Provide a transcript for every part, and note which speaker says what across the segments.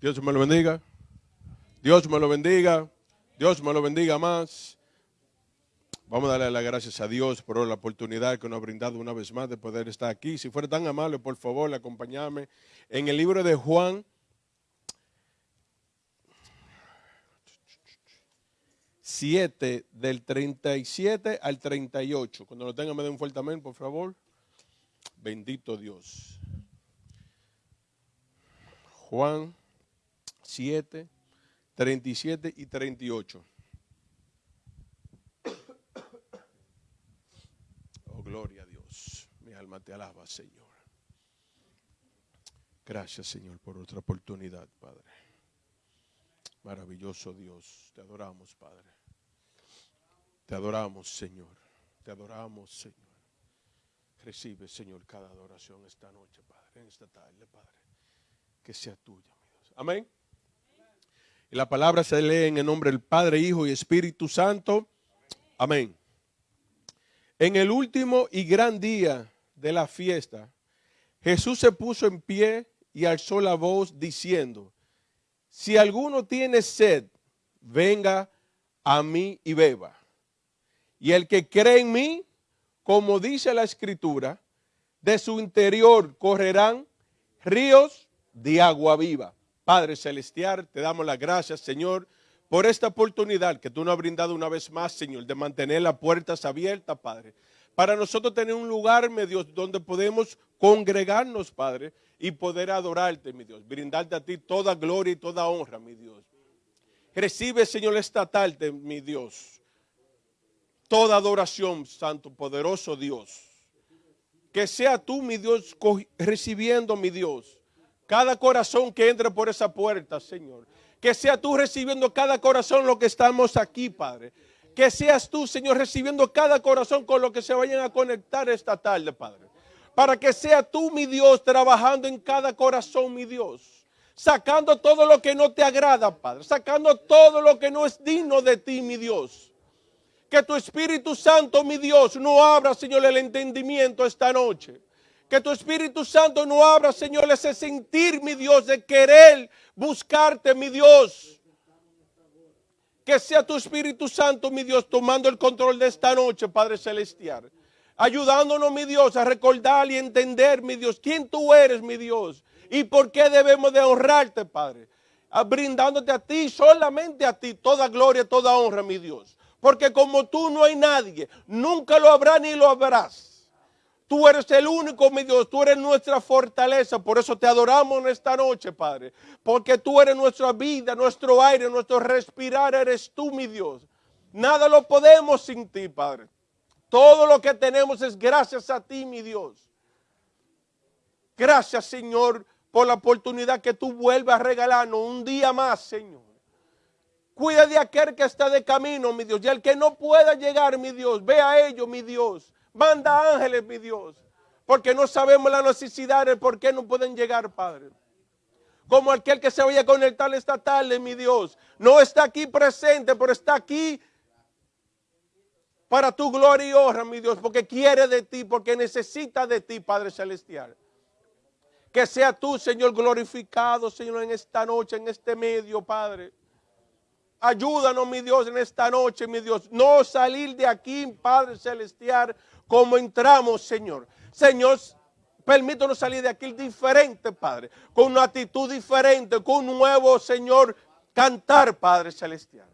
Speaker 1: Dios me lo bendiga. Dios me lo bendiga. Dios me lo bendiga más. Vamos a darle las gracias a Dios por la oportunidad que nos ha brindado una vez más de poder estar aquí. Si fuera tan amable, por favor, acompáñame en el libro de Juan. 7 del 37 al 38. Cuando lo tengan me den un fuerte amén, por favor. Bendito Dios. Juan 7, 37 y 38. Oh, gloria a Dios. Mi alma te alaba, Señor. Gracias, Señor, por otra oportunidad, Padre. Maravilloso Dios. Te adoramos, Padre. Te adoramos, Señor. Te adoramos, Señor. Recibe, Señor, cada adoración esta noche, Padre, en esta tarde, Padre. Que sea tuya, mi. Amén. La palabra se lee en el nombre del Padre, Hijo y Espíritu Santo. Amén. En el último y gran día de la fiesta, Jesús se puso en pie y alzó la voz diciendo, si alguno tiene sed, venga a mí y beba. Y el que cree en mí, como dice la escritura, de su interior correrán ríos de agua viva. Padre Celestial, te damos las gracias, Señor, por esta oportunidad que tú nos has brindado una vez más, Señor, de mantener las puertas abiertas, Padre. Para nosotros tener un lugar, mi Dios, donde podemos congregarnos, Padre, y poder adorarte, mi Dios. Brindarte a ti toda gloria y toda honra, mi Dios. Recibe, Señor, esta tarde, mi Dios, toda adoración, Santo, poderoso Dios. Que sea tú, mi Dios, recibiendo, mi Dios, cada corazón que entre por esa puerta, Señor. Que sea tú recibiendo cada corazón lo que estamos aquí, Padre. Que seas tú, Señor, recibiendo cada corazón con lo que se vayan a conectar esta tarde, Padre. Para que sea tú, mi Dios, trabajando en cada corazón, mi Dios. Sacando todo lo que no te agrada, Padre. Sacando todo lo que no es digno de ti, mi Dios. Que tu Espíritu Santo, mi Dios, no abra, Señor, el entendimiento esta noche que tu Espíritu Santo no abra, Señor, ese sentir, mi Dios, de querer buscarte, mi Dios. Que sea tu Espíritu Santo, mi Dios, tomando el control de esta noche, Padre Celestial. Ayudándonos, mi Dios, a recordar y entender, mi Dios, quién tú eres, mi Dios. Y por qué debemos de honrarte, Padre. Brindándote a ti, solamente a ti, toda gloria, toda honra, mi Dios. Porque como tú no hay nadie, nunca lo habrá ni lo habrás. Tú eres el único, mi Dios, tú eres nuestra fortaleza. Por eso te adoramos en esta noche, Padre. Porque tú eres nuestra vida, nuestro aire, nuestro respirar, eres tú, mi Dios. Nada lo podemos sin ti, Padre. Todo lo que tenemos es gracias a ti, mi Dios. Gracias, Señor, por la oportunidad que tú vuelves a regalarnos un día más, Señor. Cuida de aquel que está de camino, mi Dios. Y el que no pueda llegar, mi Dios, ve a ellos, mi Dios. Manda ángeles, mi Dios. Porque no sabemos la necesidad de por qué no pueden llegar, Padre. Como aquel que se vaya a conectar esta tarde, mi Dios. No está aquí presente, pero está aquí para tu gloria y honra, mi Dios. Porque quiere de ti, porque necesita de ti, Padre Celestial. Que sea tú, Señor, glorificado, Señor, en esta noche, en este medio, Padre. Ayúdanos, mi Dios, en esta noche, mi Dios. No salir de aquí, Padre Celestial, como entramos, Señor. Señor, permítanos salir de aquí diferente, Padre, con una actitud diferente, con un nuevo, Señor, cantar, Padre Celestial.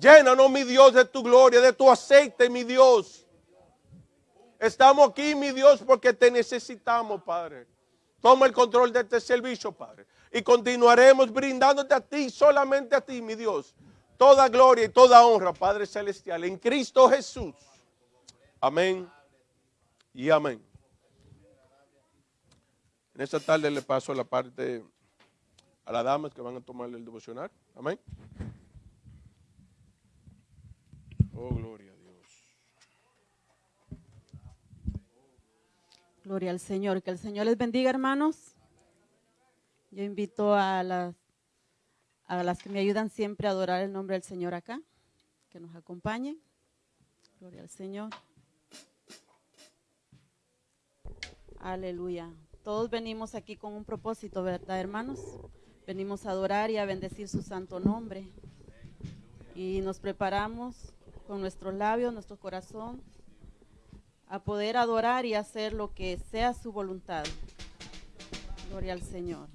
Speaker 1: Llénanos, mi Dios, de tu gloria, de tu aceite, mi Dios. Estamos aquí, mi Dios, porque te necesitamos, Padre. Toma el control de este servicio, Padre. Y continuaremos brindándote a ti, solamente a ti, mi Dios. Toda gloria y toda honra, Padre Celestial, en Cristo Jesús. Amén y amén. En esta tarde le paso la parte a las damas que van a tomar el devocional. Amén. Oh, gloria a Dios.
Speaker 2: Gloria al Señor. Que el Señor les bendiga, hermanos. Yo invito a las, a las que me ayudan siempre a adorar el nombre del Señor acá, que nos acompañen. Gloria al Señor. Aleluya.
Speaker 3: Todos venimos aquí con un propósito, ¿verdad, hermanos? Venimos a adorar y a bendecir su santo nombre. Y nos preparamos con nuestros labios, nuestro corazón, a poder adorar y hacer lo que sea su voluntad. Gloria al Señor.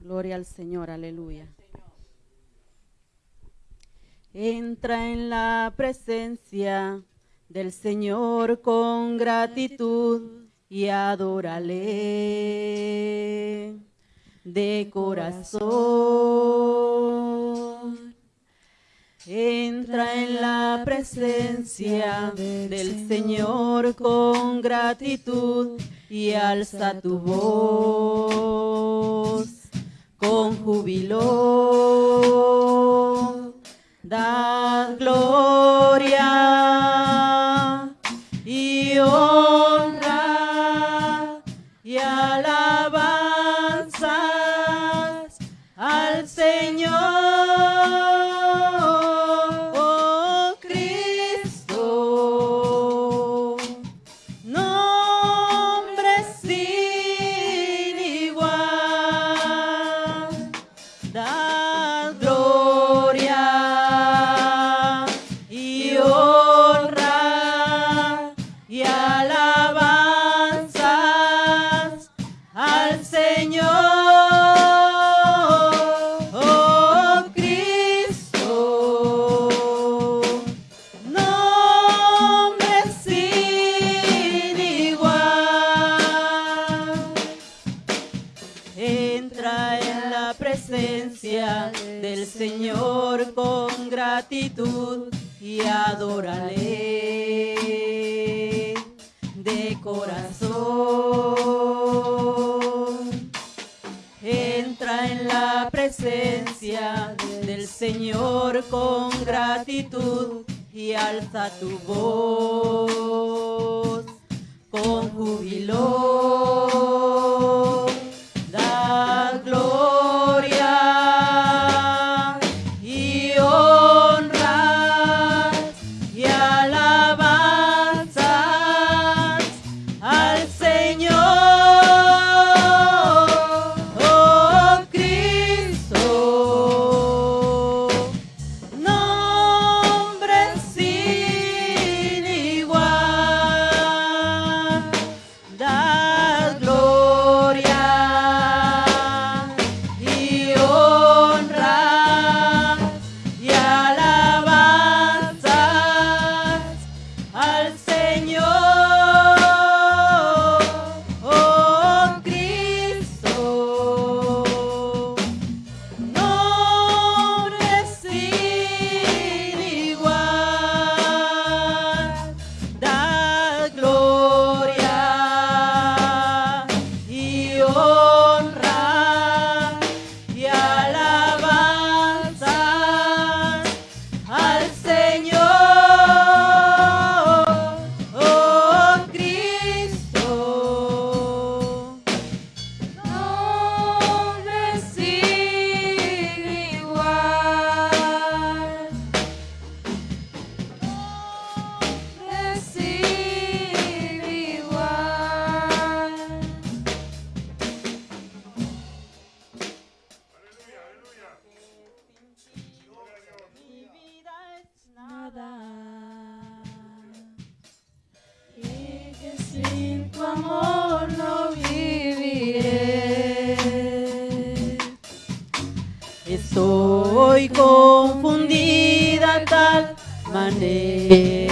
Speaker 3: Gloria al Señor, aleluya. Entra en la presencia del Señor con gratitud y adórale de corazón. Entra en la presencia del Señor con gratitud y alza tu voz con júbilo. Da gloria y adórale de corazón. Entra en la presencia del Señor con gratitud y alza tu voz con júbilo. Estoy confundida tal manera.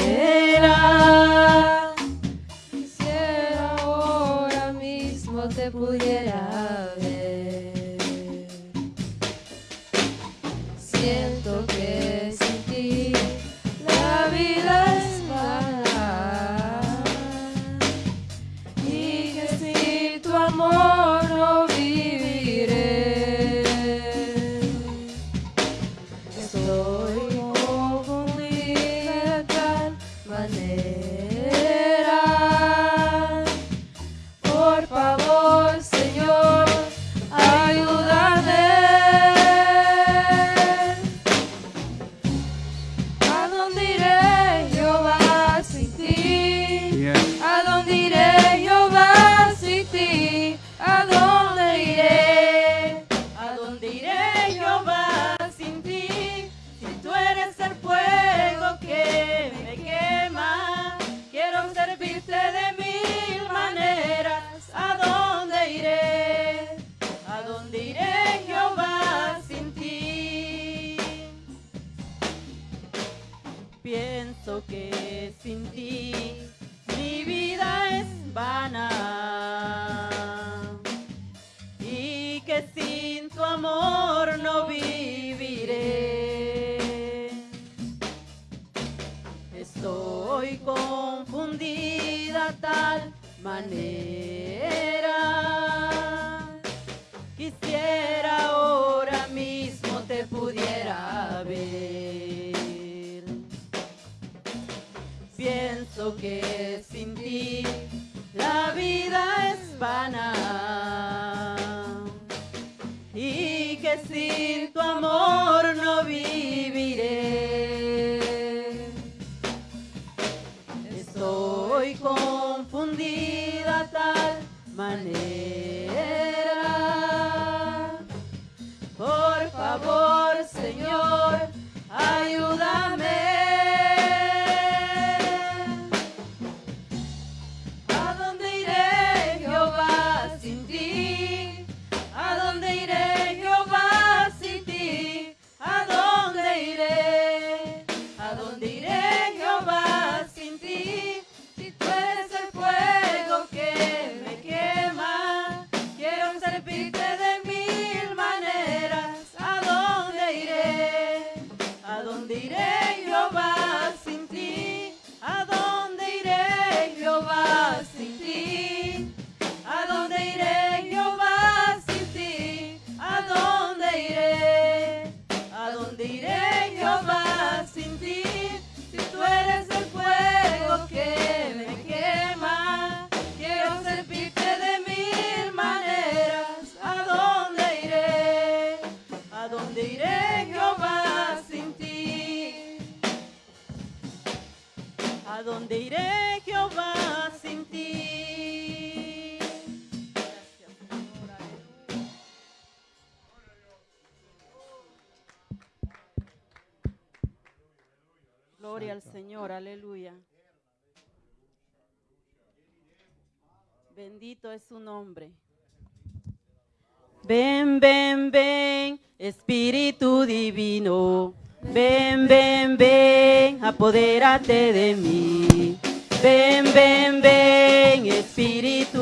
Speaker 3: Ven, ven, ven, Espíritu Divino. Ven, ven, ven, apodérate de mí. Ven, ven, ven, Espíritu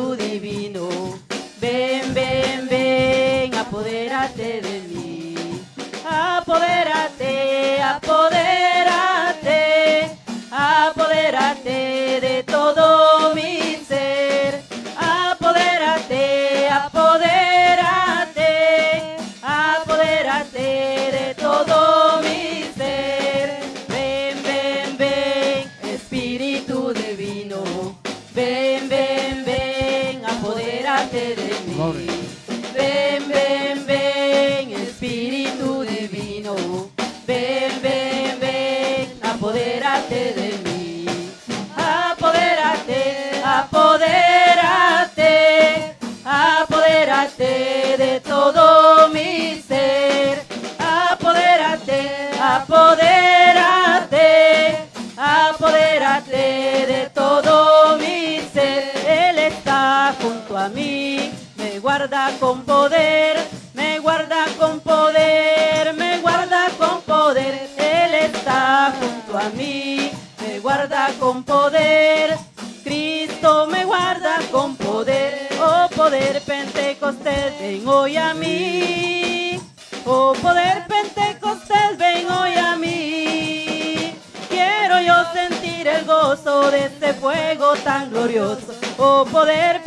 Speaker 3: guarda con poder, me guarda con poder, me guarda con poder. Él está junto a mí, me guarda con poder. Cristo me guarda con poder, oh poder pentecostés, ven hoy a mí. Oh poder pentecostés, ven hoy a mí. Quiero yo sentir el gozo de este fuego tan glorioso. Oh poder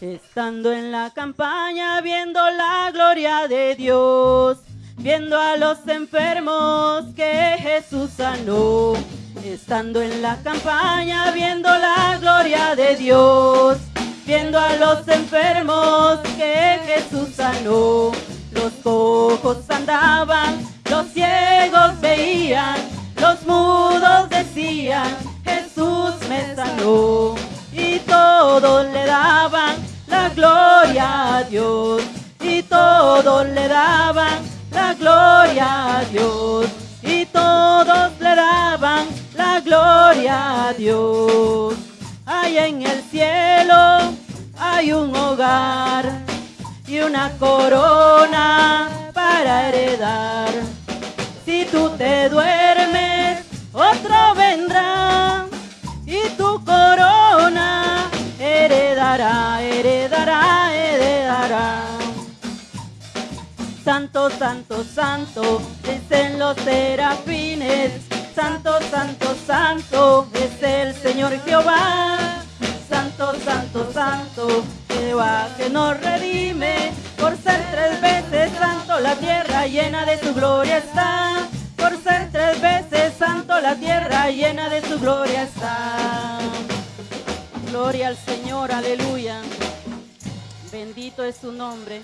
Speaker 3: Estando en la campaña viendo la gloria de Dios, viendo a los enfermos que Jesús sanó. Estando en la campaña viendo la gloria de Dios, viendo a los enfermos que Jesús sanó. Los cojos andaban, los ciegos veían, los mudos decían, Jesús me sanó. Todos le daban la gloria a Dios. Y todos le daban la gloria a Dios. Y todos le daban la gloria a Dios. Hay en el cielo, hay un hogar y una corona para heredar. Si tú te duermes, otro vendrá y tu corona Santo, santo, santo, dicen los serafines. Santo, santo, santo, es el Señor Jehová. Santo, santo, santo, Jehová que nos redime. Por ser tres veces santo, la tierra llena de su gloria está. Por ser tres veces santo, la tierra llena de su gloria está. Gloria al Señor, aleluya. Bendito es su nombre.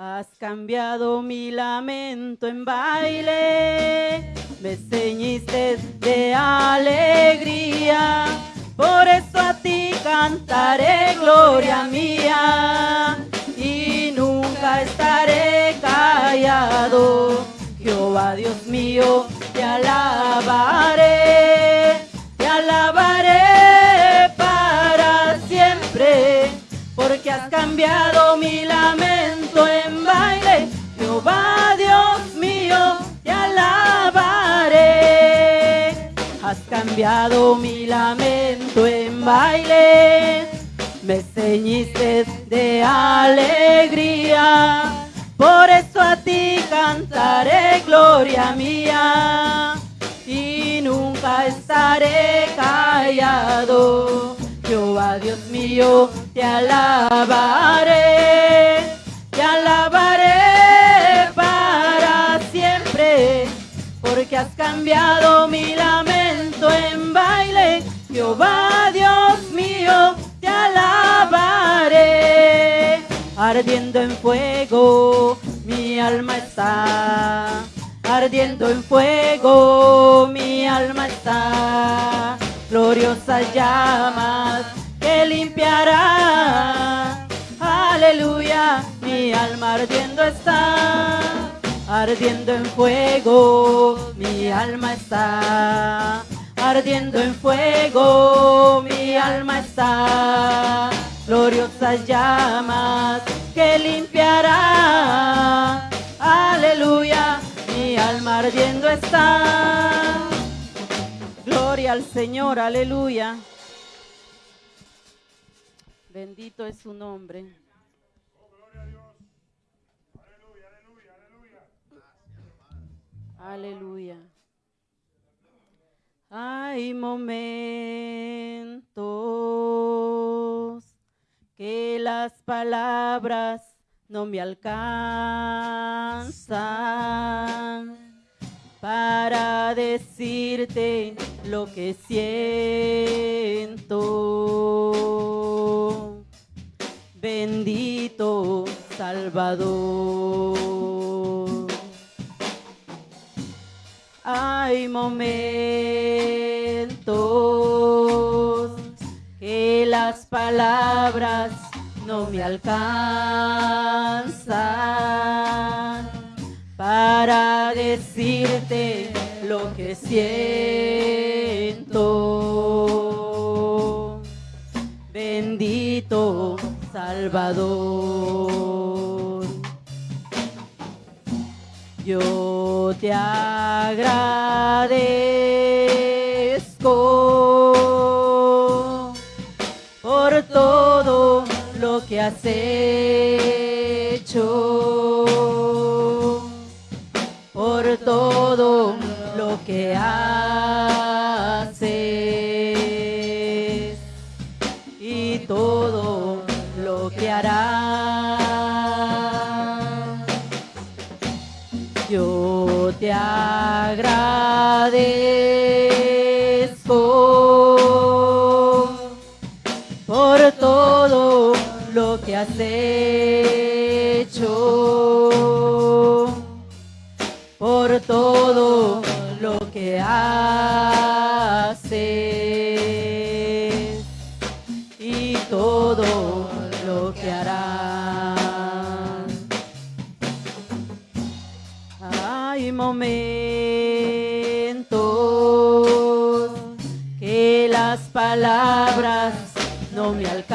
Speaker 3: Has cambiado mi lamento en baile, me ceñiste de alegría, por eso a ti cantaré gloria mía. Y nunca estaré callado. Jehová Dios mío, te alabaré, te alabaré porque has cambiado mi lamento en baile. Jehová Dios mío, te alabaré. Has cambiado mi lamento en baile, me ceñiste de alegría. Por eso a ti cantaré gloria mía y nunca estaré callado. Jehová Dios mío, te alabaré, te alabaré para siempre, porque has cambiado mi lamento en baile. Jehová Dios mío, te alabaré, ardiendo en fuego, mi alma está. Ardiendo en fuego, mi alma está gloriosas llamas que limpiará. Aleluya, mi alma ardiendo está, ardiendo en fuego, mi alma está, ardiendo en fuego, mi alma está, gloriosas llamas que limpiará. Aleluya, mi alma ardiendo está. Al Señor, aleluya. Bendito es su nombre. Aleluya. Hay momentos que las palabras no me alcanzan para decirte lo que siento. Bendito Salvador. Hay momentos que las palabras no me alcanzan para decirte lo que siento. Bendito Salvador. Yo te agradezco por todo lo que has hecho, lo que haces y todo lo que harás. Yo te agradezco por todo lo que has palabras no me alcanzan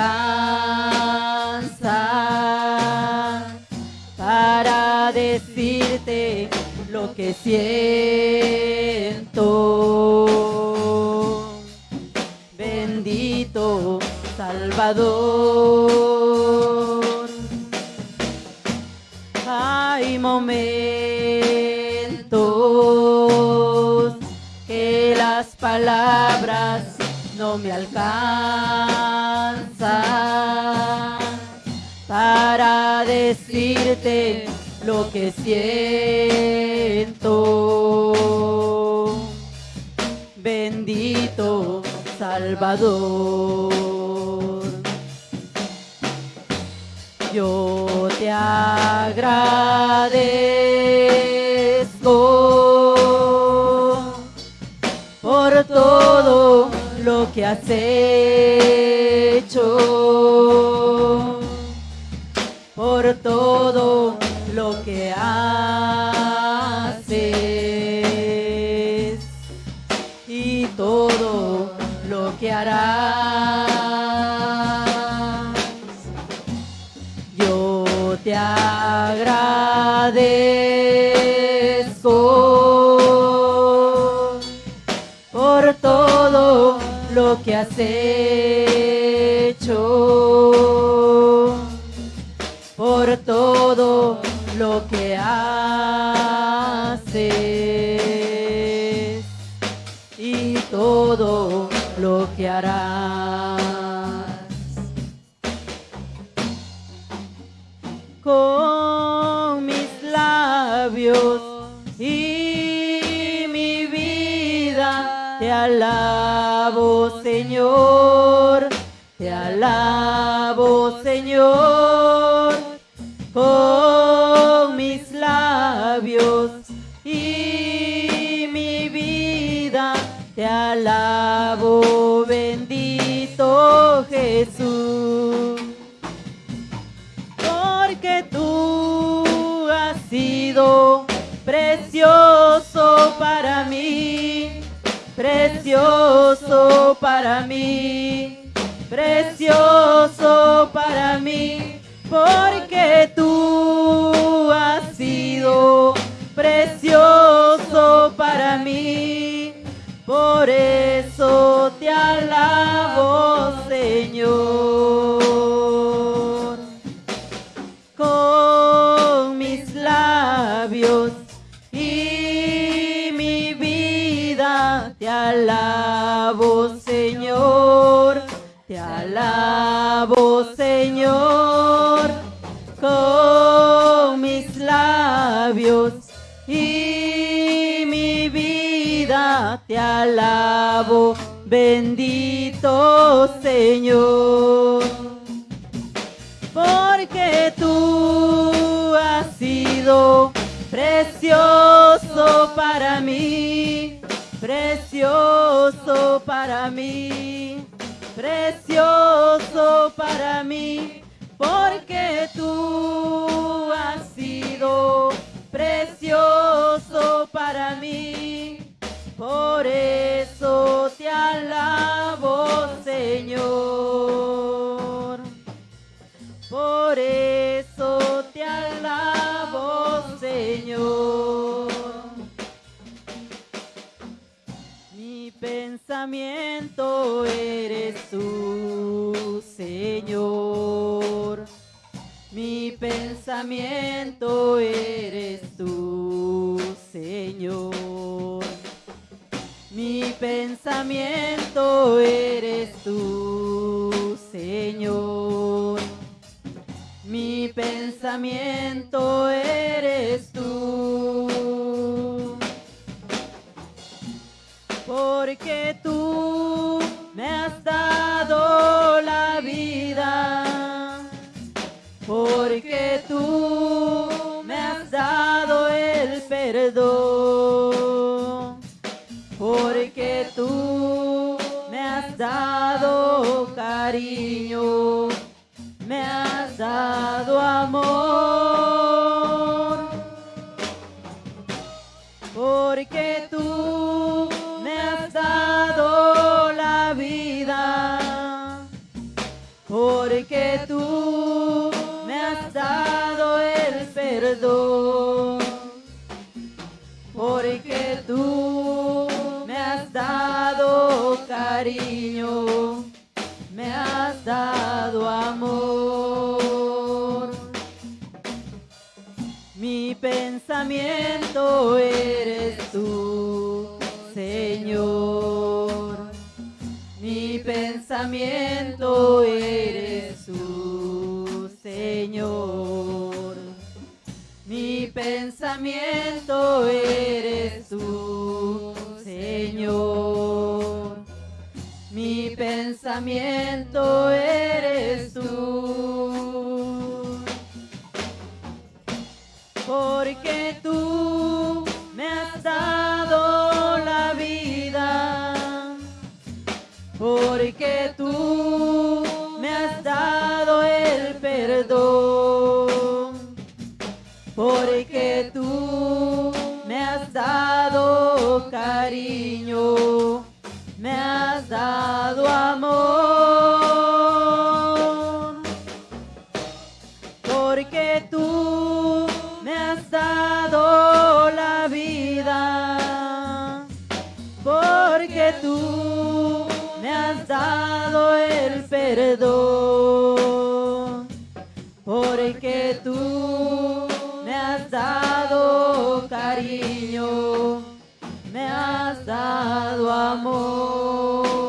Speaker 3: para decirte lo que siento. Bendito Salvador. Me alcanzan para decirte lo que siento. Bendito Salvador. Yo te agradezco que has hecho, que has hecho, por todo lo que haces y todo lo que harás. Precioso para mí, precioso para mí, porque tú has sido precioso para mí, por mi vida te alabo, bendito Señor. Porque tú has sido precioso para mí, precioso para mí, precioso para mí, porque tú has sido precioso para mí. Por eso te alabo, Señor. Por eso te alabo, Señor. Mi pensamiento eres tú, Señor. Mi pensamiento eres tú, Señor. Mi pensamiento eres tú, Señor. Mi pensamiento eres tú. Porque tú me has dado la vida. Tú me has dado el perdón. Porque tú me has dado cariño. Me has dado amor. Porque Porque tú me has dado cariño. Me has dado amor. Mi pensamiento eres tú, Señor. Mi pensamiento eres tú, Señor. Pensamiento eres tú, Señor. Mi pensamiento eres tú. Porque tú cariño. Me has dado amor. Porque tú me has dado la vida. Porque tú me has dado el perdón. Porque tú me has dado cariño. Amor.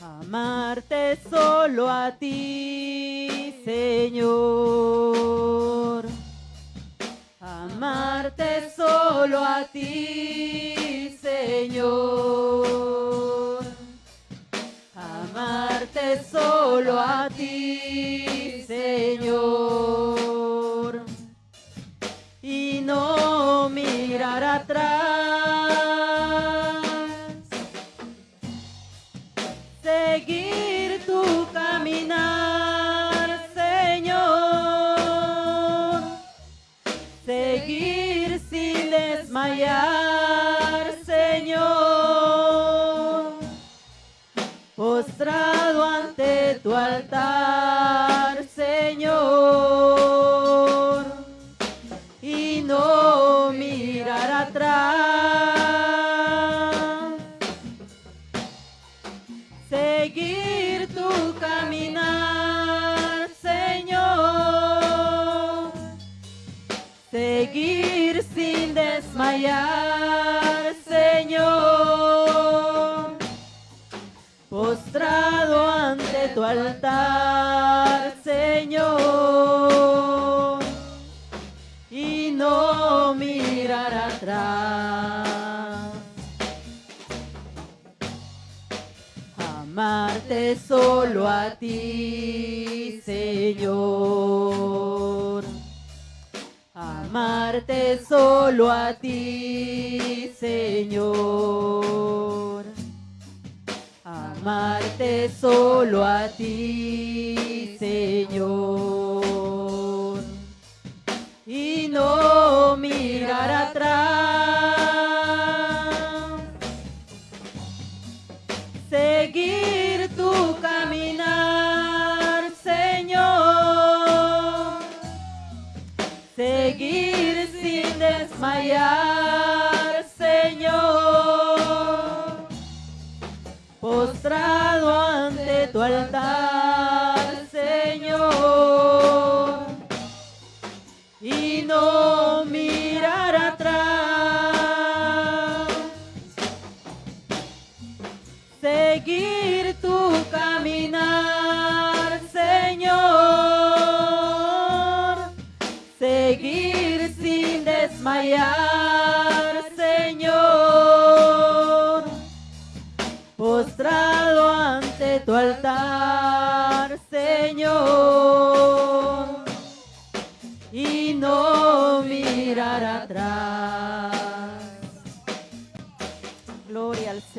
Speaker 3: Amarte solo a ti, Señor. Amarte solo a ti, Señor. Amarte solo a ti, Señor. Ti, Señor. amarte solo a ti, Señor. Amarte solo a ti,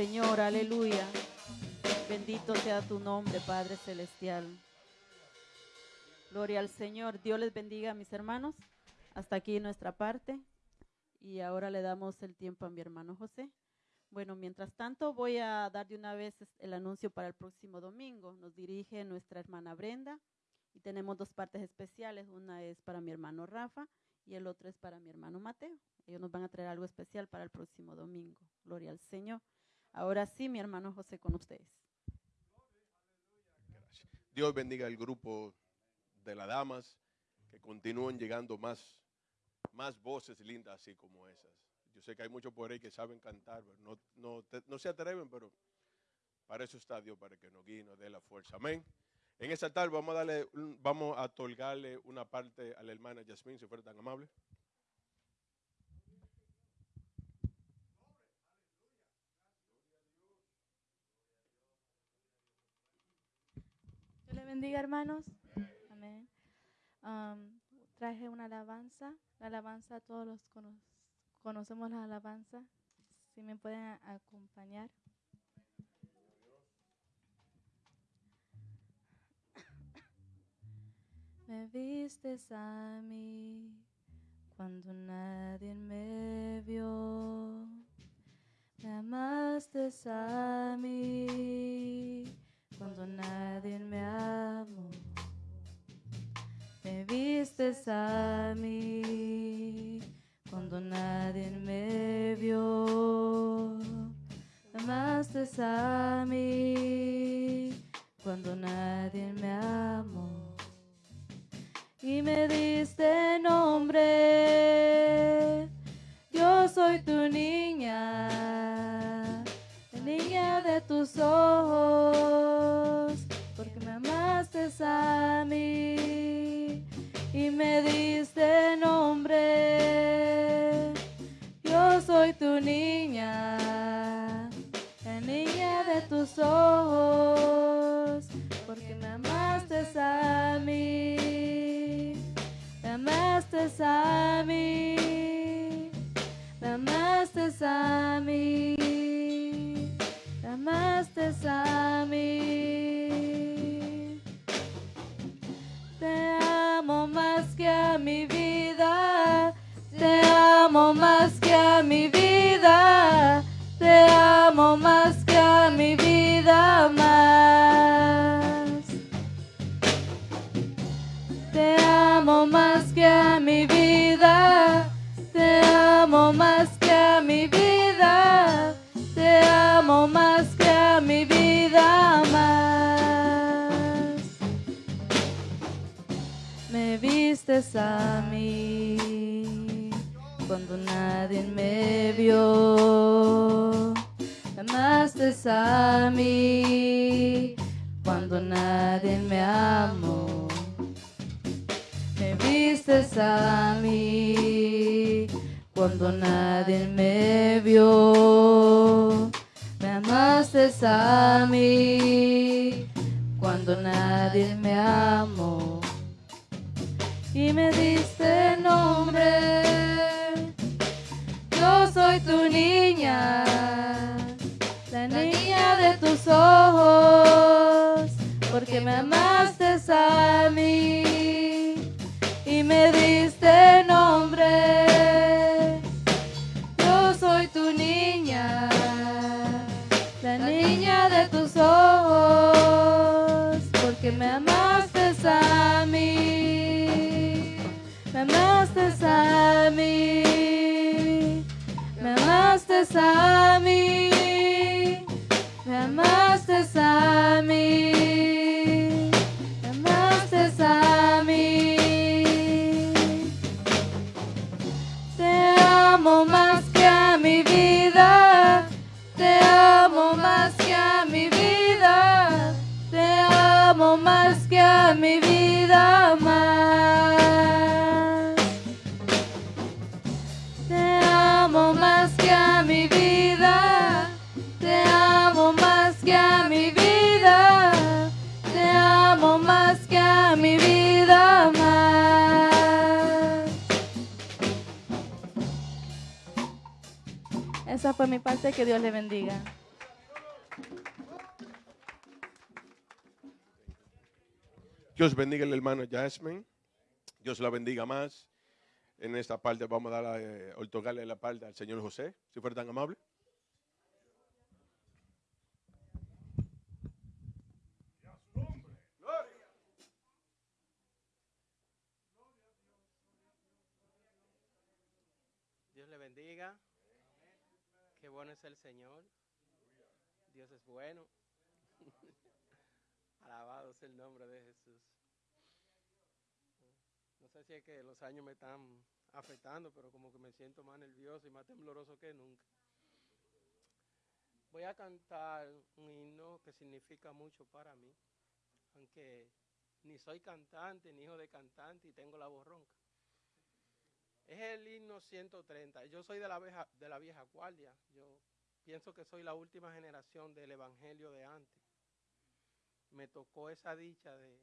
Speaker 3: Señor,
Speaker 2: aleluya. Bendito sea tu nombre, Padre Celestial. Gloria al Señor. Dios les bendiga, mis hermanos. Hasta aquí nuestra parte. Y ahora le damos el tiempo a mi hermano José. Bueno, mientras tanto voy a dar de una vez el anuncio para el próximo domingo. Nos dirige nuestra hermana Brenda y tenemos dos partes especiales. Una es para mi hermano Rafa y el otro es para mi hermano Mateo. Ellos nos van a traer algo especial para el próximo domingo. Gloria al Señor. Ahora sí, mi hermano José con ustedes.
Speaker 1: Dios bendiga el grupo de las damas, que continúen llegando más, más voces lindas así como esas. Yo sé que hay muchos por ahí que saben cantar, pero no, no, no se atreven, pero para eso está Dios, para que nos guíe y nos dé la fuerza. Amén. En esta tarde vamos a darle, vamos a otorgarle una parte a la hermana Yasmín, si fuera tan amable.
Speaker 4: Bendiga, hermanos. Am, traje una alabanza. La alabanza, todos los cono- conocemos la alabanza. Si me pueden acompañar. Me vistes a mí cuando nadie me vio. Me amaste a mí cuando nadie me amó. Me vistes a mí cuando nadie me vio. Amaste a mí cuando nadie me amó. Y me diste nombre. Yo soy tu niña, niña de tus ojos, y me diste nombre. Yo soy tu niña, la niña de tus ojos, porque me amaste a mí, me amaste a mí. Me amaste a mí, me amaste a mí. Amo más que a mi vida, te amo más que a mi vida, te amo más que a mi vida más. Te amo más que a mi vida, Me vistes a mí cuando nadie me vio. Me amaste a mí cuando nadie me amó. Me vistes a mí cuando nadie me vio. Me amaste a mí cuando nadie me amó. Y me diste nombre. Yo soy tu niña, la niña de tus ojos, porque me amaste a mí y me diste nombre. Yo soy tu niña, la niña de tus ojos, porque me amaste me amaste a mí, me amaste a mí, me amaste a mí, me amaste a mí. Te amo más que a mi vida, te amo más que a mi vida, te amo más que a mi vida más. Esa fue mi parte, que Dios le bendiga.
Speaker 1: Dios bendiga al hermano Jasmine. Dios la bendiga más. En esta parte vamos a dar, eh, otorgarle la parte al señor José, si fuera tan amable.
Speaker 5: Dios le bendiga. Qué bueno es el Señor. Dios es bueno. Alabado sea el nombre de Jesús. No sé si es que los años me están afectando, pero como que me siento más nervioso y más tembloroso que nunca. Voy a cantar un himno que significa mucho para mí, aunque ni soy cantante, ni hijo de cantante y tengo la voz ronca. Es el himno 130. Yo soy de la vieja, de la vieja guardia. Yo pienso que soy la última generación del evangelio de antes. Me tocó esa dicha de,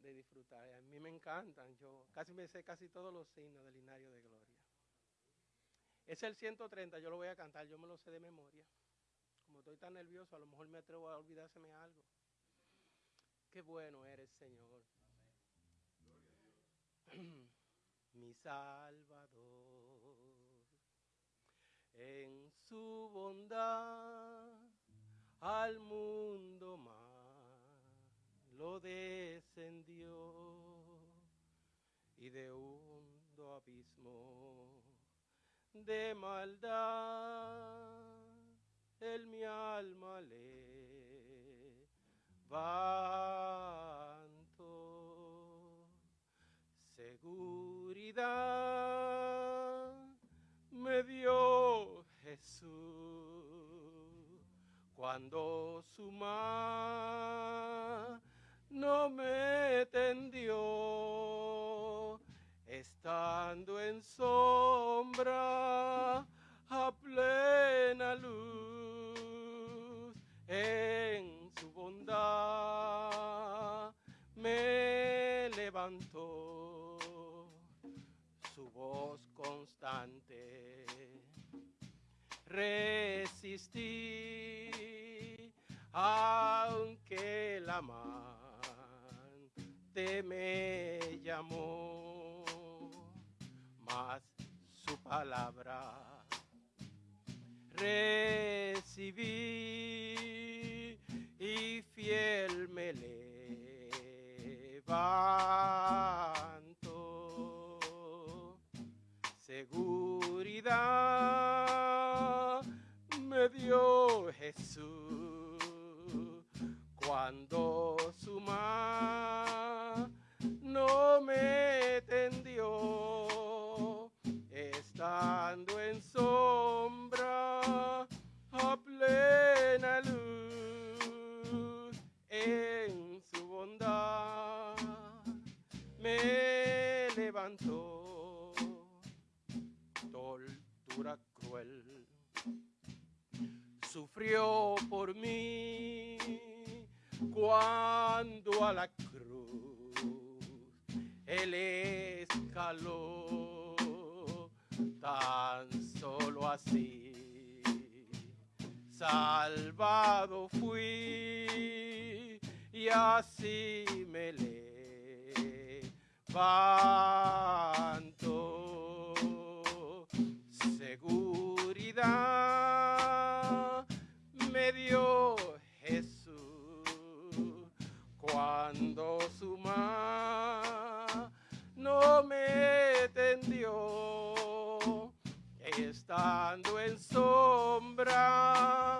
Speaker 5: de disfrutar. A mí me encantan. Yo casi me sé casi todos los signos del linario de gloria. Es el 130, yo lo voy a cantar, yo me lo sé de memoria. Como estoy tan nervioso, a lo mejor me atrevo a olvidárseme algo. Qué bueno eres, Señor. Mi Salvador. En su bondad al mundo más lo descendió y de hondo abismo de maldad el mi alma levanto me dio Jesús. Cuando su mano me tendió estando en sombra a plena luz en su bondad me levantó su voz constante. Resistí aunque la amante me llamó mas su palabra recibí y fiel me levanto seguridad me dio Jesús. Cuando su mano me tendió estando en sombra a plena luz en su bondad me levantó cruel sufrió por mí cuando a la cruz Él escaló tan solo así. Salvado fui y así me levanto. Seguridad me dio Jesús. Cuando su mano me tendió, estando en sombra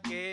Speaker 5: que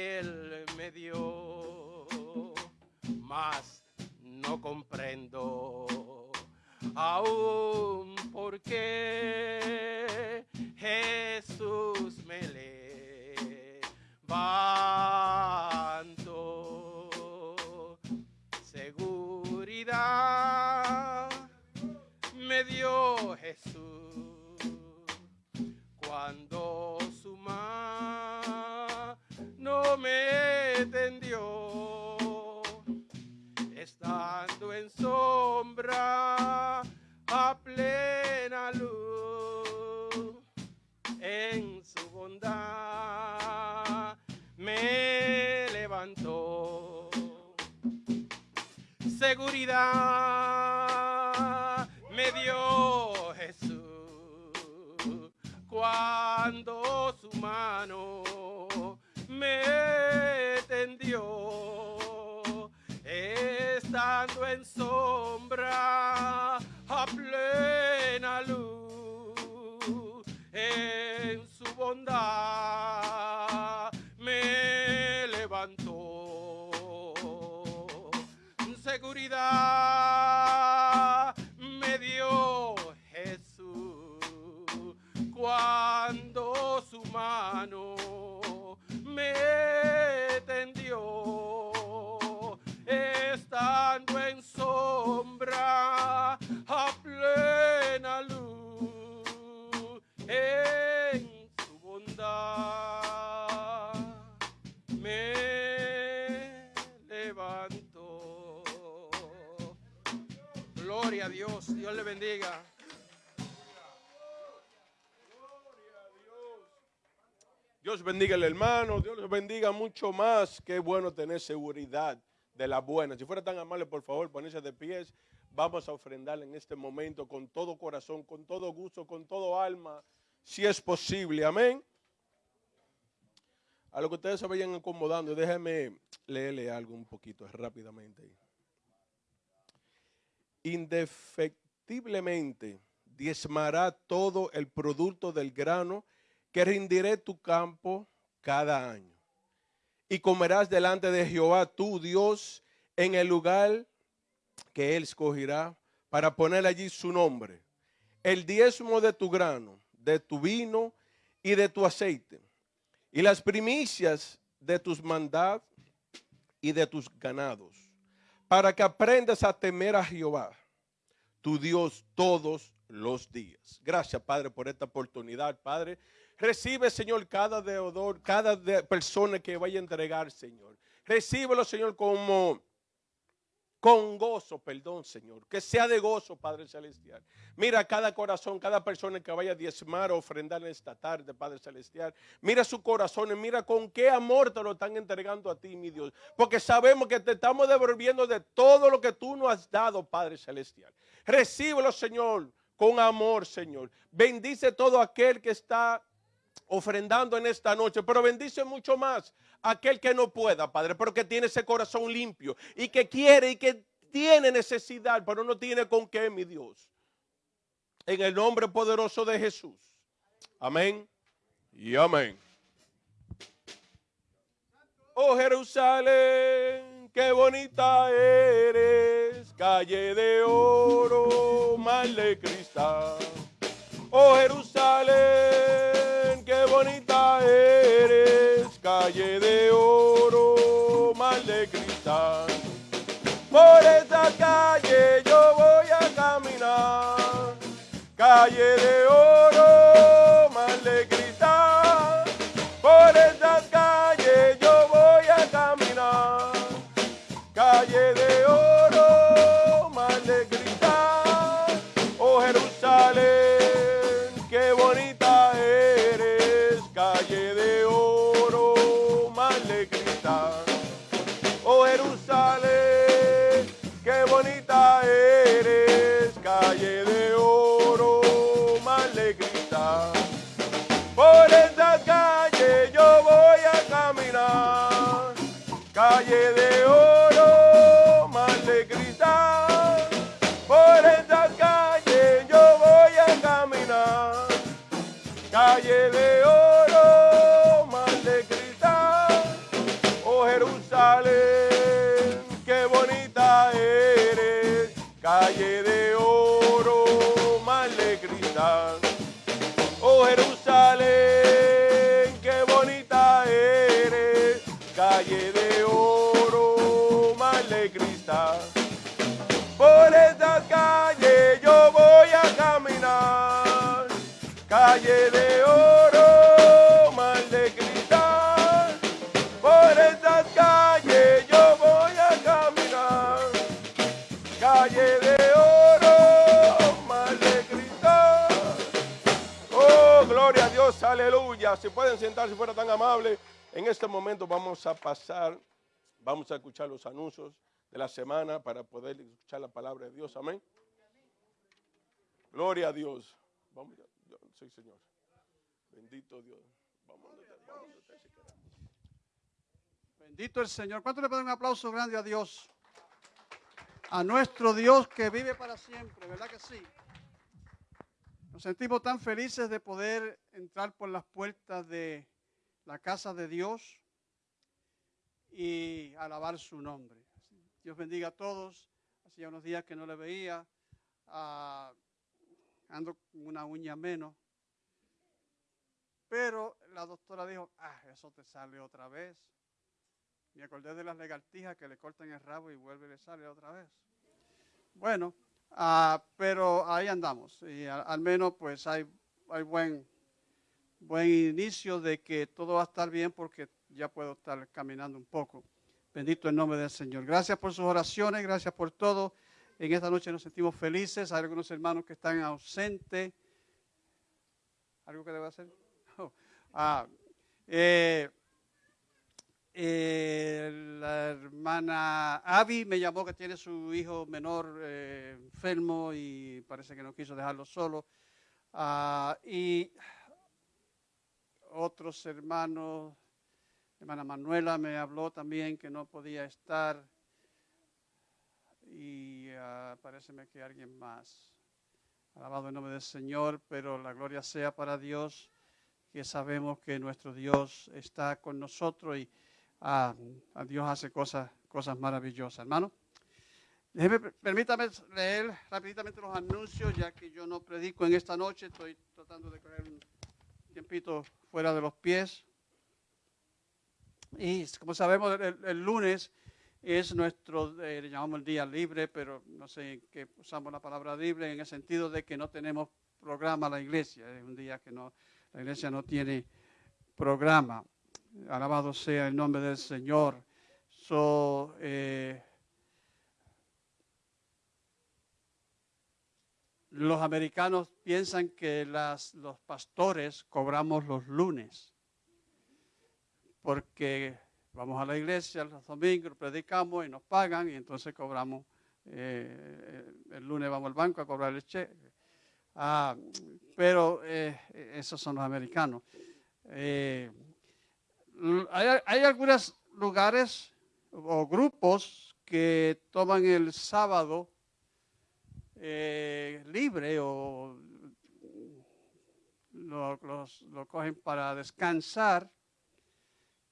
Speaker 5: bendiga
Speaker 1: al hermano, Dios les bendiga mucho más. Qué bueno tener seguridad de la buena. Si fuera tan amable, por favor, ponerse de pies. Vamos a ofrendar en este momento con todo corazón, con todo gusto, con todo alma, si es posible. Amén. A lo que ustedes se vayan acomodando, déjenme leerle algo un poquito rápidamente. Indefectiblemente diezmará todo el producto del grano que rendiré tu campo cada año. Y comerás delante de Jehová tu Dios en el lugar que él escogerá para poner allí su nombre. El diezmo de tu grano, de tu vino y de tu aceite. Y las primicias de tus mandados y de tus ganados. Para que aprendas a temer a Jehová, tu Dios, todos los días. Gracias, Padre, por esta oportunidad, Padre. Recibe, Señor, cada deudor, cada de- persona que vaya a entregar, Señor. Recíbelo, Señor, como con gozo, perdón, Señor. Que sea de gozo, Padre Celestial. Mira cada corazón, cada persona que vaya a diezmar o ofrendar en esta tarde, Padre Celestial. Mira su corazón y mira con qué amor te lo están entregando a ti, mi Dios. Porque sabemos que te estamos devolviendo de todo lo que tú nos has dado, Padre Celestial. Recíbelo, Señor, con amor, Señor. Bendice todo aquel que está ofrendando en esta noche, pero bendice mucho más aquel que no pueda, Padre, pero que tiene ese corazón limpio y que quiere y que tiene necesidad, pero no tiene con qué, mi Dios. En el nombre poderoso de Jesús. Amén y amén. Oh Jerusalén, qué bonita eres, calle de oro, mar de cristal. Oh Jerusalén, bonita eres, calle de oro, mal de cristal. Por esa calle yo voy a caminar, calle de oro, mal de cristal. Por esa calle yo voy a caminar, calle de oro, mal de cristal. De oro, mal de cristal. Por esa calle yo voy a caminar, calle de oro, mal de cristal. Oh Jerusalén, qué bonita eres, calle de oro, mal de cristal. Oh Jerusalén, qué bonita eres, calle de Por esa calle yo voy a caminar, calle de oro, mal de cristal. Por esas calles yo voy a caminar, calle de oro, mal de cristal. Oh, gloria a Dios, aleluya. Si pueden sentar, si fuera tan amable. En este momento vamos a pasar, vamos a escuchar los anuncios de la semana para poder escuchar la palabra de Dios. Amén. Gloria a Dios. Sí, Señor. Bendito Dios. Vamos.
Speaker 6: Bendito el Señor. ¿Cuánto le pueden un aplauso grande a Dios? A nuestro Dios que vive para siempre, ¿verdad que sí? Nos sentimos tan felices de poder entrar por las puertas de la casa de Dios y alabar su nombre. Dios bendiga a todos. Hacía unos días que no le veía. Ah, ando con una uña menos. Pero la doctora dijo, ah, eso te sale otra vez. Me acordé de las lagartijas que le cortan el rabo y vuelve y le sale otra vez. Bueno, ah, pero ahí andamos. Y al menos pues hay, hay buen, buen inicio de que todo va a estar bien porque ya puedo estar caminando un poco. Bendito el nombre del Señor. Gracias por sus oraciones, gracias por todo. En esta noche nos sentimos felices. Hay algunos hermanos que están ausentes. ¿Algo que debo hacer? Oh, ah, eh, eh, la hermana Abby me llamó que tiene su hijo menor eh, enfermo y parece que no quiso dejarlo solo. Ah, y otros hermanos, hermana Manuela me habló también que no podía estar. Y ah, parece que alguien más. Alabado el nombre del Señor, pero la gloria sea para Dios, que sabemos que nuestro Dios está con nosotros y a Dios hace cosas, cosas maravillosas. Hermano, déjeme, permítame leer rápidamente los anuncios, ya que yo no predico en esta noche, estoy tratando de coger un tiempito fuera de los pies. Y como sabemos, el, el lunes es nuestro, eh, llamamos el día libre, pero no sé en qué usamos la palabra libre, en el sentido de que no tenemos programa la iglesia, es un día que no, la iglesia no tiene programa. Alabado sea el nombre del Señor. So, eh, los americanos piensan que las, los pastores cobramos los lunes, porque vamos a la iglesia los domingos, predicamos y nos pagan y entonces cobramos, eh, el lunes vamos al banco a cobrar el cheque. Ah, pero eh, esos son los americanos. Eh, hay, algunos lugares o grupos que toman el sábado eh, libre o lo, los- lo cogen para descansar.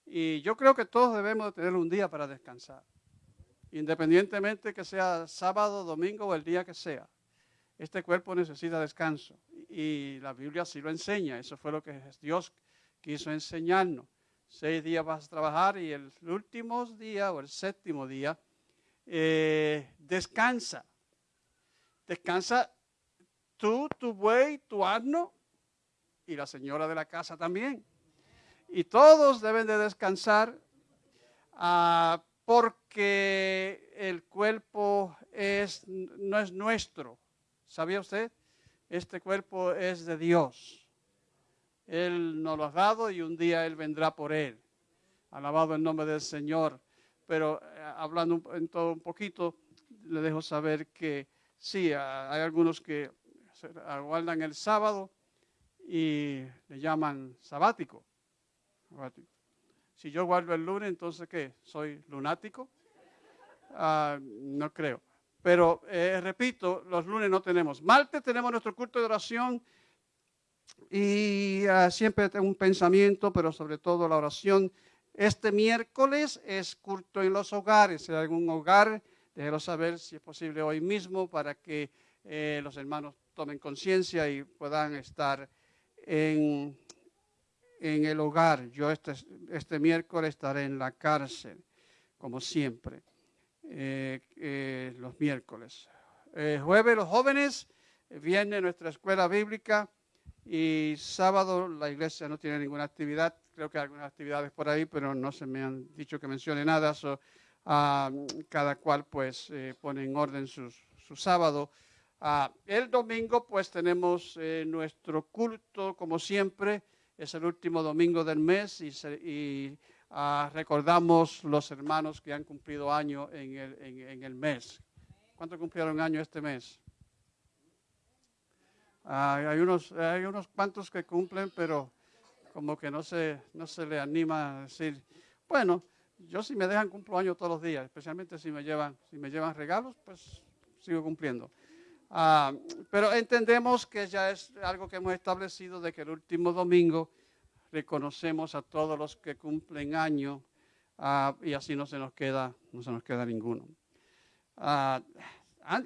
Speaker 6: Y yo creo que todos debemos de tener un día para descansar, independientemente que sea sábado, domingo o el día que sea. Este cuerpo necesita descanso y la Biblia sí lo enseña. Eso fue lo que Dios quiso enseñarnos. seis días vas a trabajar y el último día o el séptimo día eh, descansa. Descansa tú, tu buey, tu asno y la señora de la casa también. Y todos deben de descansar ah, porque el cuerpo es, no es nuestro. ¿Sabía usted? Este cuerpo es de Dios. Él nos lo ha dado y un día Él vendrá por Él. Alabado el nombre del Señor. Pero eh, hablando en todo un poquito, le dejo saber que sí, hay algunos que aguardan el sábado y le llaman sabático. Si yo guardo el lunes, entonces ¿qué? ¿Soy lunático? Ah, no creo. Pero eh, repito, los lunes no tenemos. Martes tenemos nuestro culto de oración y ah, siempre tengo un pensamiento, pero sobre todo la oración. Este miércoles es culto en los hogares. Si hay algún hogar, déjelo saber si es posible hoy mismo para que eh, los hermanos tomen conciencia y puedan estar en, en el hogar. Yo este, este miércoles estaré en la cárcel, como siempre, eh, eh, los miércoles. jueves los jóvenes, viene nuestra escuela bíblica y sábado la iglesia no tiene ninguna actividad. Creo que hay algunas actividades por ahí, pero no se me han dicho que mencione nada. Ah, cada cual pues pone en orden su sábado. Ah, el domingo pues tenemos eh, nuestro culto como siempre, es el último domingo del mes y, ah, recordamos los hermanos que han cumplido año en el, mes. ¿Cuántos cumplieron año este mes? Ah, hay, unos, hay unos cuantos que cumplen, pero como que no se, no se le anima a decir, bueno, yo si me dejan cumplo año todos los días, especialmente si me llevan, si me llevan regalos, pues sigo cumpliendo. Ah, pero entendemos que ya es algo que hemos establecido de que el último domingo reconocemos a todos los que cumplen año ah, y así no se nos queda, no se nos queda ninguno. Ah,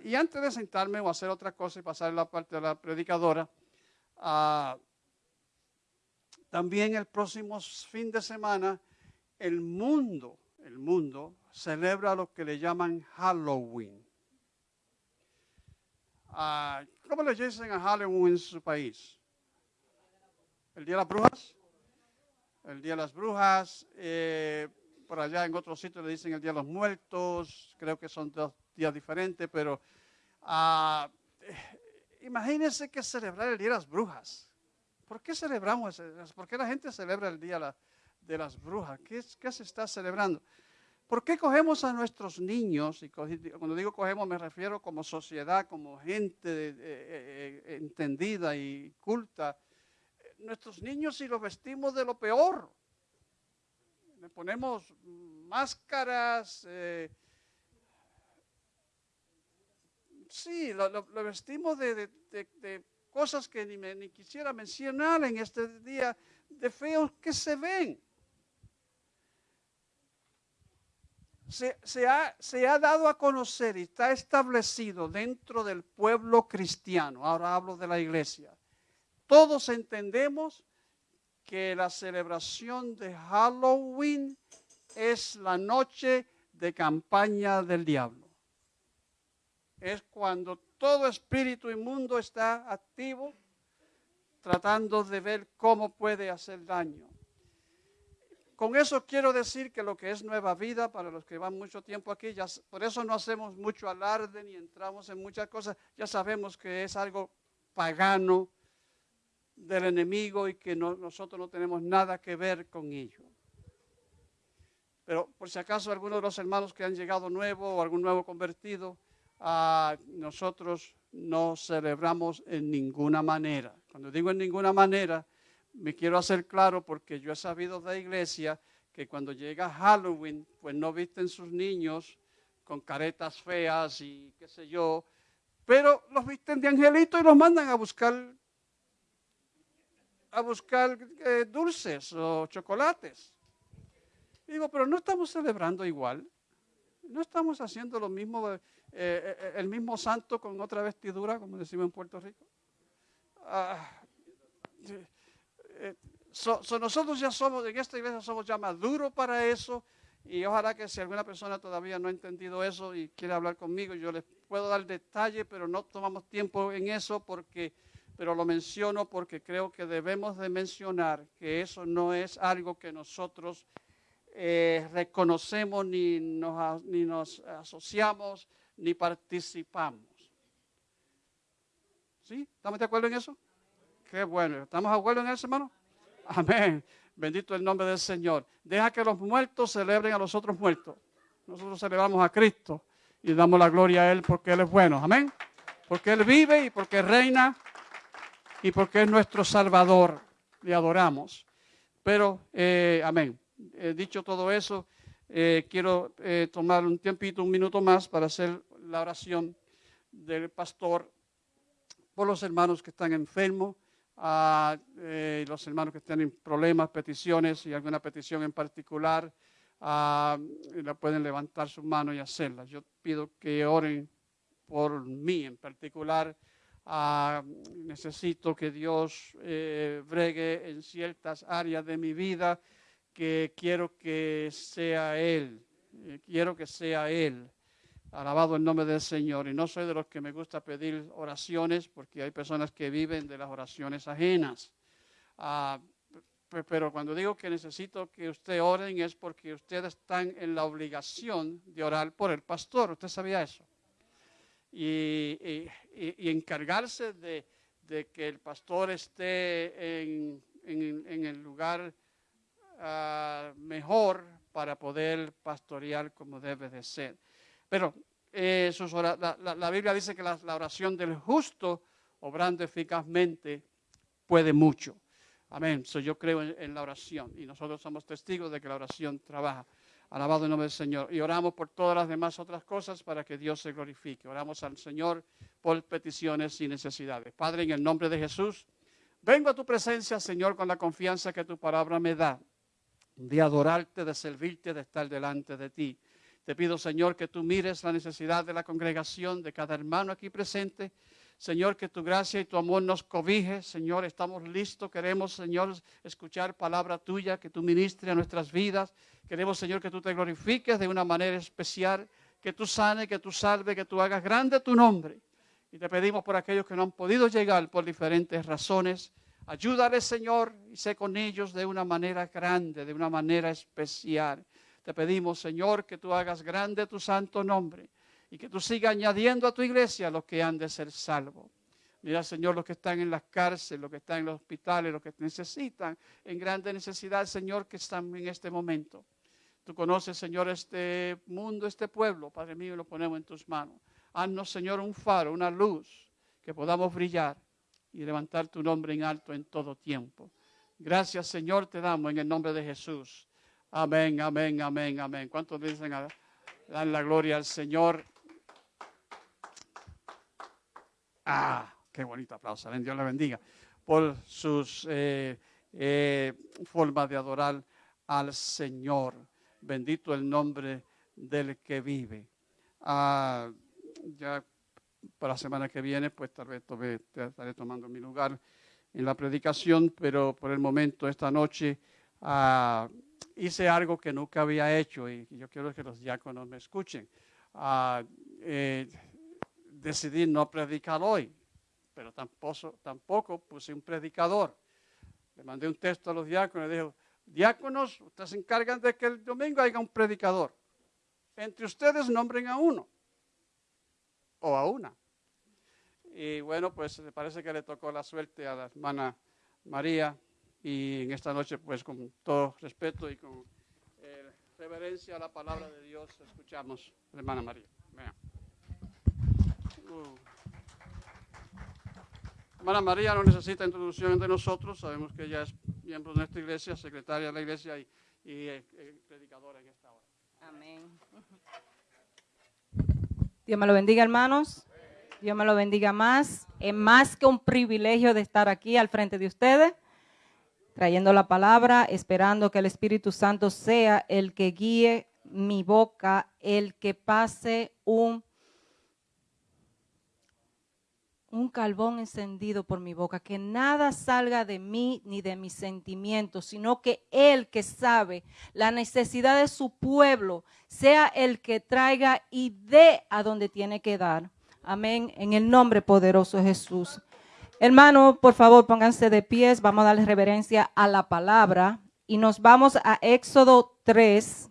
Speaker 6: y antes de sentarme o hacer otra cosa y pasar la parte de la predicadora, también el próximo fin de semana el mundo, el mundo celebra lo que le llaman Halloween. Ah, ¿Cómo le dicen a Halloween en su país? ¿El Día de las Brujas? El Día de las Brujas. Eh, por allá en otros sitios le dicen el Día de los Muertos. Creo que son dos días diferentes, pero uh, imagínense que celebrar el Día de las Brujas. ¿Por qué celebramos? ¿Por qué la gente celebra el Día de las Brujas? ¿Qué, qué se está celebrando? ¿Por qué cogemos a nuestros niños? Y cuando digo cogemos me refiero como sociedad, como gente eh, eh, eh, entendida y culta. Nuestros niños y los vestimos de lo peor. Le ponemos máscaras. sí, lo, vestimos de, cosas que ni, ni quisiera mencionar en este día, de feos que se ven. Se, ha, se, ha, dado a conocer y está establecido dentro del pueblo cristiano, ahora hablo de la iglesia, todos entendemos que la celebración de Halloween es la noche de campaña del diablo. Es cuando todo espíritu inmundo está activo tratando de ver cómo puede hacer daño. Con eso quiero decir que lo que es nueva vida, para los que van mucho tiempo aquí, ya, por eso no hacemos mucho alarde ni entramos en muchas cosas, ya sabemos que es algo pagano del enemigo y que nosotros no tenemos nada que ver con ello. Pero por si acaso alguno de los hermanos que han llegado nuevo o algún nuevo convertido, ah, nosotros no celebramos en ninguna manera. Cuando digo en ninguna manera, me quiero hacer claro porque yo he sabido de la iglesia que cuando llega Halloween, pues no visten sus niños con caretas feas y qué sé yo, pero los visten de angelito y los mandan a buscar a buscar eh, dulces o chocolates. Digo, pero no estamos celebrando igual. No estamos haciendo lo mismo, eh, eh, el mismo santo con otra vestidura, como decimos en Puerto Rico. Ah, so- so nosotros ya somos, en esta iglesia somos ya maduros para eso. Y ojalá que si alguna persona todavía no ha entendido eso y quiere hablar conmigo, yo les puedo dar detalle, pero no tomamos tiempo en eso porque, pero lo menciono porque creo que debemos de mencionar que eso no es algo que nosotros eh, reconocemos ni nos, ni nos asociamos ni participamos. ¿Sí? ¿Estamos de acuerdo en eso? Qué bueno. ¿Estamos acuerdo en eso, hermano? Amén. Bendito el nombre del Señor. Deja que los muertos celebren a los otros muertos. Nosotros celebramos a Cristo y damos la gloria a Él porque Él es bueno. Amén. Porque Él vive y porque reina y porque es nuestro Salvador. Le adoramos. Pero, eh, amén. Eh, dicho todo eso, eh, quiero eh, tomar un tiempito, un minuto más para hacer la oración del pastor por los hermanos que están enfermos, a eh, los hermanos que tienen problemas, peticiones y alguna petición en particular, la pueden levantar sus manos y hacerla. Yo pido que oren por mí en particular. Necesito que Dios eh, bregue en ciertas áreas de mi vida que quiero que sea Él. eh, quiero que sea Él. Alabado el nombre del Señor. Y no soy de los que me gusta pedir oraciones porque hay personas que viven de las oraciones ajenas. Ah, pe- pero cuando digo que necesito que usted oren es porque ustedes están en la obligación de orar por el pastor. ¿Usted sabía eso? Y, encargarse de, que el pastor esté en el lugar ah, mejor para poder pastorear como debe de ser. Pero eh, la, la- la Biblia dice que la, la oración del justo, obrando eficazmente, puede mucho. Amén. So, yo creo en, en la oración y nosotros somos testigos de que la oración trabaja. Alabado el nombre del Señor. Y oramos por todas las demás otras cosas para que Dios se glorifique. Oramos al Señor por peticiones y necesidades. Padre, en el nombre de Jesús, vengo a tu presencia, Señor, con la confianza que tu palabra me da de adorarte, de servirte, de estar delante de ti. Te pido, Señor, que tú mires la necesidad de la congregación, de cada hermano aquí presente. Señor, que tu gracia y tu amor nos cobije. Señor, estamos listos. Queremos, Señor, escuchar palabra tuya, que tú ministres a nuestras vidas. Queremos, Señor, que tú te glorifiques de una manera especial, que tú sane, que tú salve, que tú hagas grande tu nombre. Y te pedimos por aquellos que no han podido llegar por diferentes razones. Ayúdales, Señor, y sé con ellos de una manera grande, de una manera especial. Te pedimos, Señor, que tú hagas grande tu santo nombre y que tú sigas añadiendo a tu iglesia los que han de ser salvos. Mira, Señor, los que están en las cárceles, los que están en los hospitales, los que necesitan en grande necesidad, Señor, que están en este momento. Tú conoces, Señor, este mundo, este pueblo, Padre mío, lo ponemos en tus manos. Haznos, Señor, un faro, una luz, que podamos brillar y levantar tu nombre en alto en todo tiempo. Gracias, Señor, te damos en el nombre de Jesús. Amén, amén, amén, amén. ¿Cuántos dicen a- dan la gloria al Señor? Ah, qué bonito aplauso. Dios le bendiga por sus eh, eh, formas de adorar al Señor. Bendito el nombre del que vive. Ah, ya para la semana que viene, pues tal vez tome- estaré tomando mi lugar en la predicación, pero por el momento, esta noche, ah, hice algo que nunca había hecho y yo quiero que los diáconos me escuchen. Ah, eh, decidí no predicar hoy, pero tampoco, tampoco puse un predicador. Le mandé un texto a los diáconos y dijo, diáconos, ustedes se encargan de que el domingo haya un predicador. Entre ustedes nombren a uno o a una. Y bueno, pues me parece que le tocó la suerte a la hermana María y en esta noche, pues con todo respeto y con eh, reverencia a la palabra de Dios, escuchamos la hermana María. Uh. Hermana María no necesita introducción de nosotros, sabemos que ella es miembro de nuestra iglesia, secretaria de la iglesia y, y, eh, eh, predicadora en esta hora.
Speaker 7: Amén. Dios me lo bendiga, hermanos. Dios me lo bendiga más. Es más que un privilegio de estar aquí al frente de ustedes, trayendo la palabra, esperando que el Espíritu Santo sea el que guíe mi boca, el que pase un, un carbón encendido por mi boca, que nada salga de mí ni de mis sentimientos, sino que Él que sabe la necesidad de su pueblo sea el que traiga y dé a donde tiene que dar. Amén. En el nombre poderoso de Jesús. Hermano, por favor, pónganse de pies. Vamos a darle reverencia a la palabra. Y nos vamos a Éxodo 3,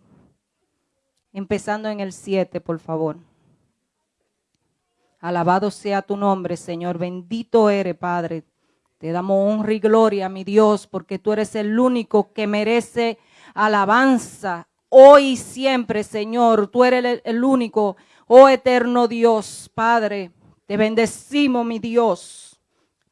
Speaker 7: empezando en el 7, por favor. Alabado sea tu nombre, Señor. Bendito eres, Padre. Te damos honra y gloria, mi Dios, porque tú eres el único que merece alabanza hoy y siempre, Señor. Tú eres el, el único, oh eterno Dios, Padre. Te bendecimos, mi Dios.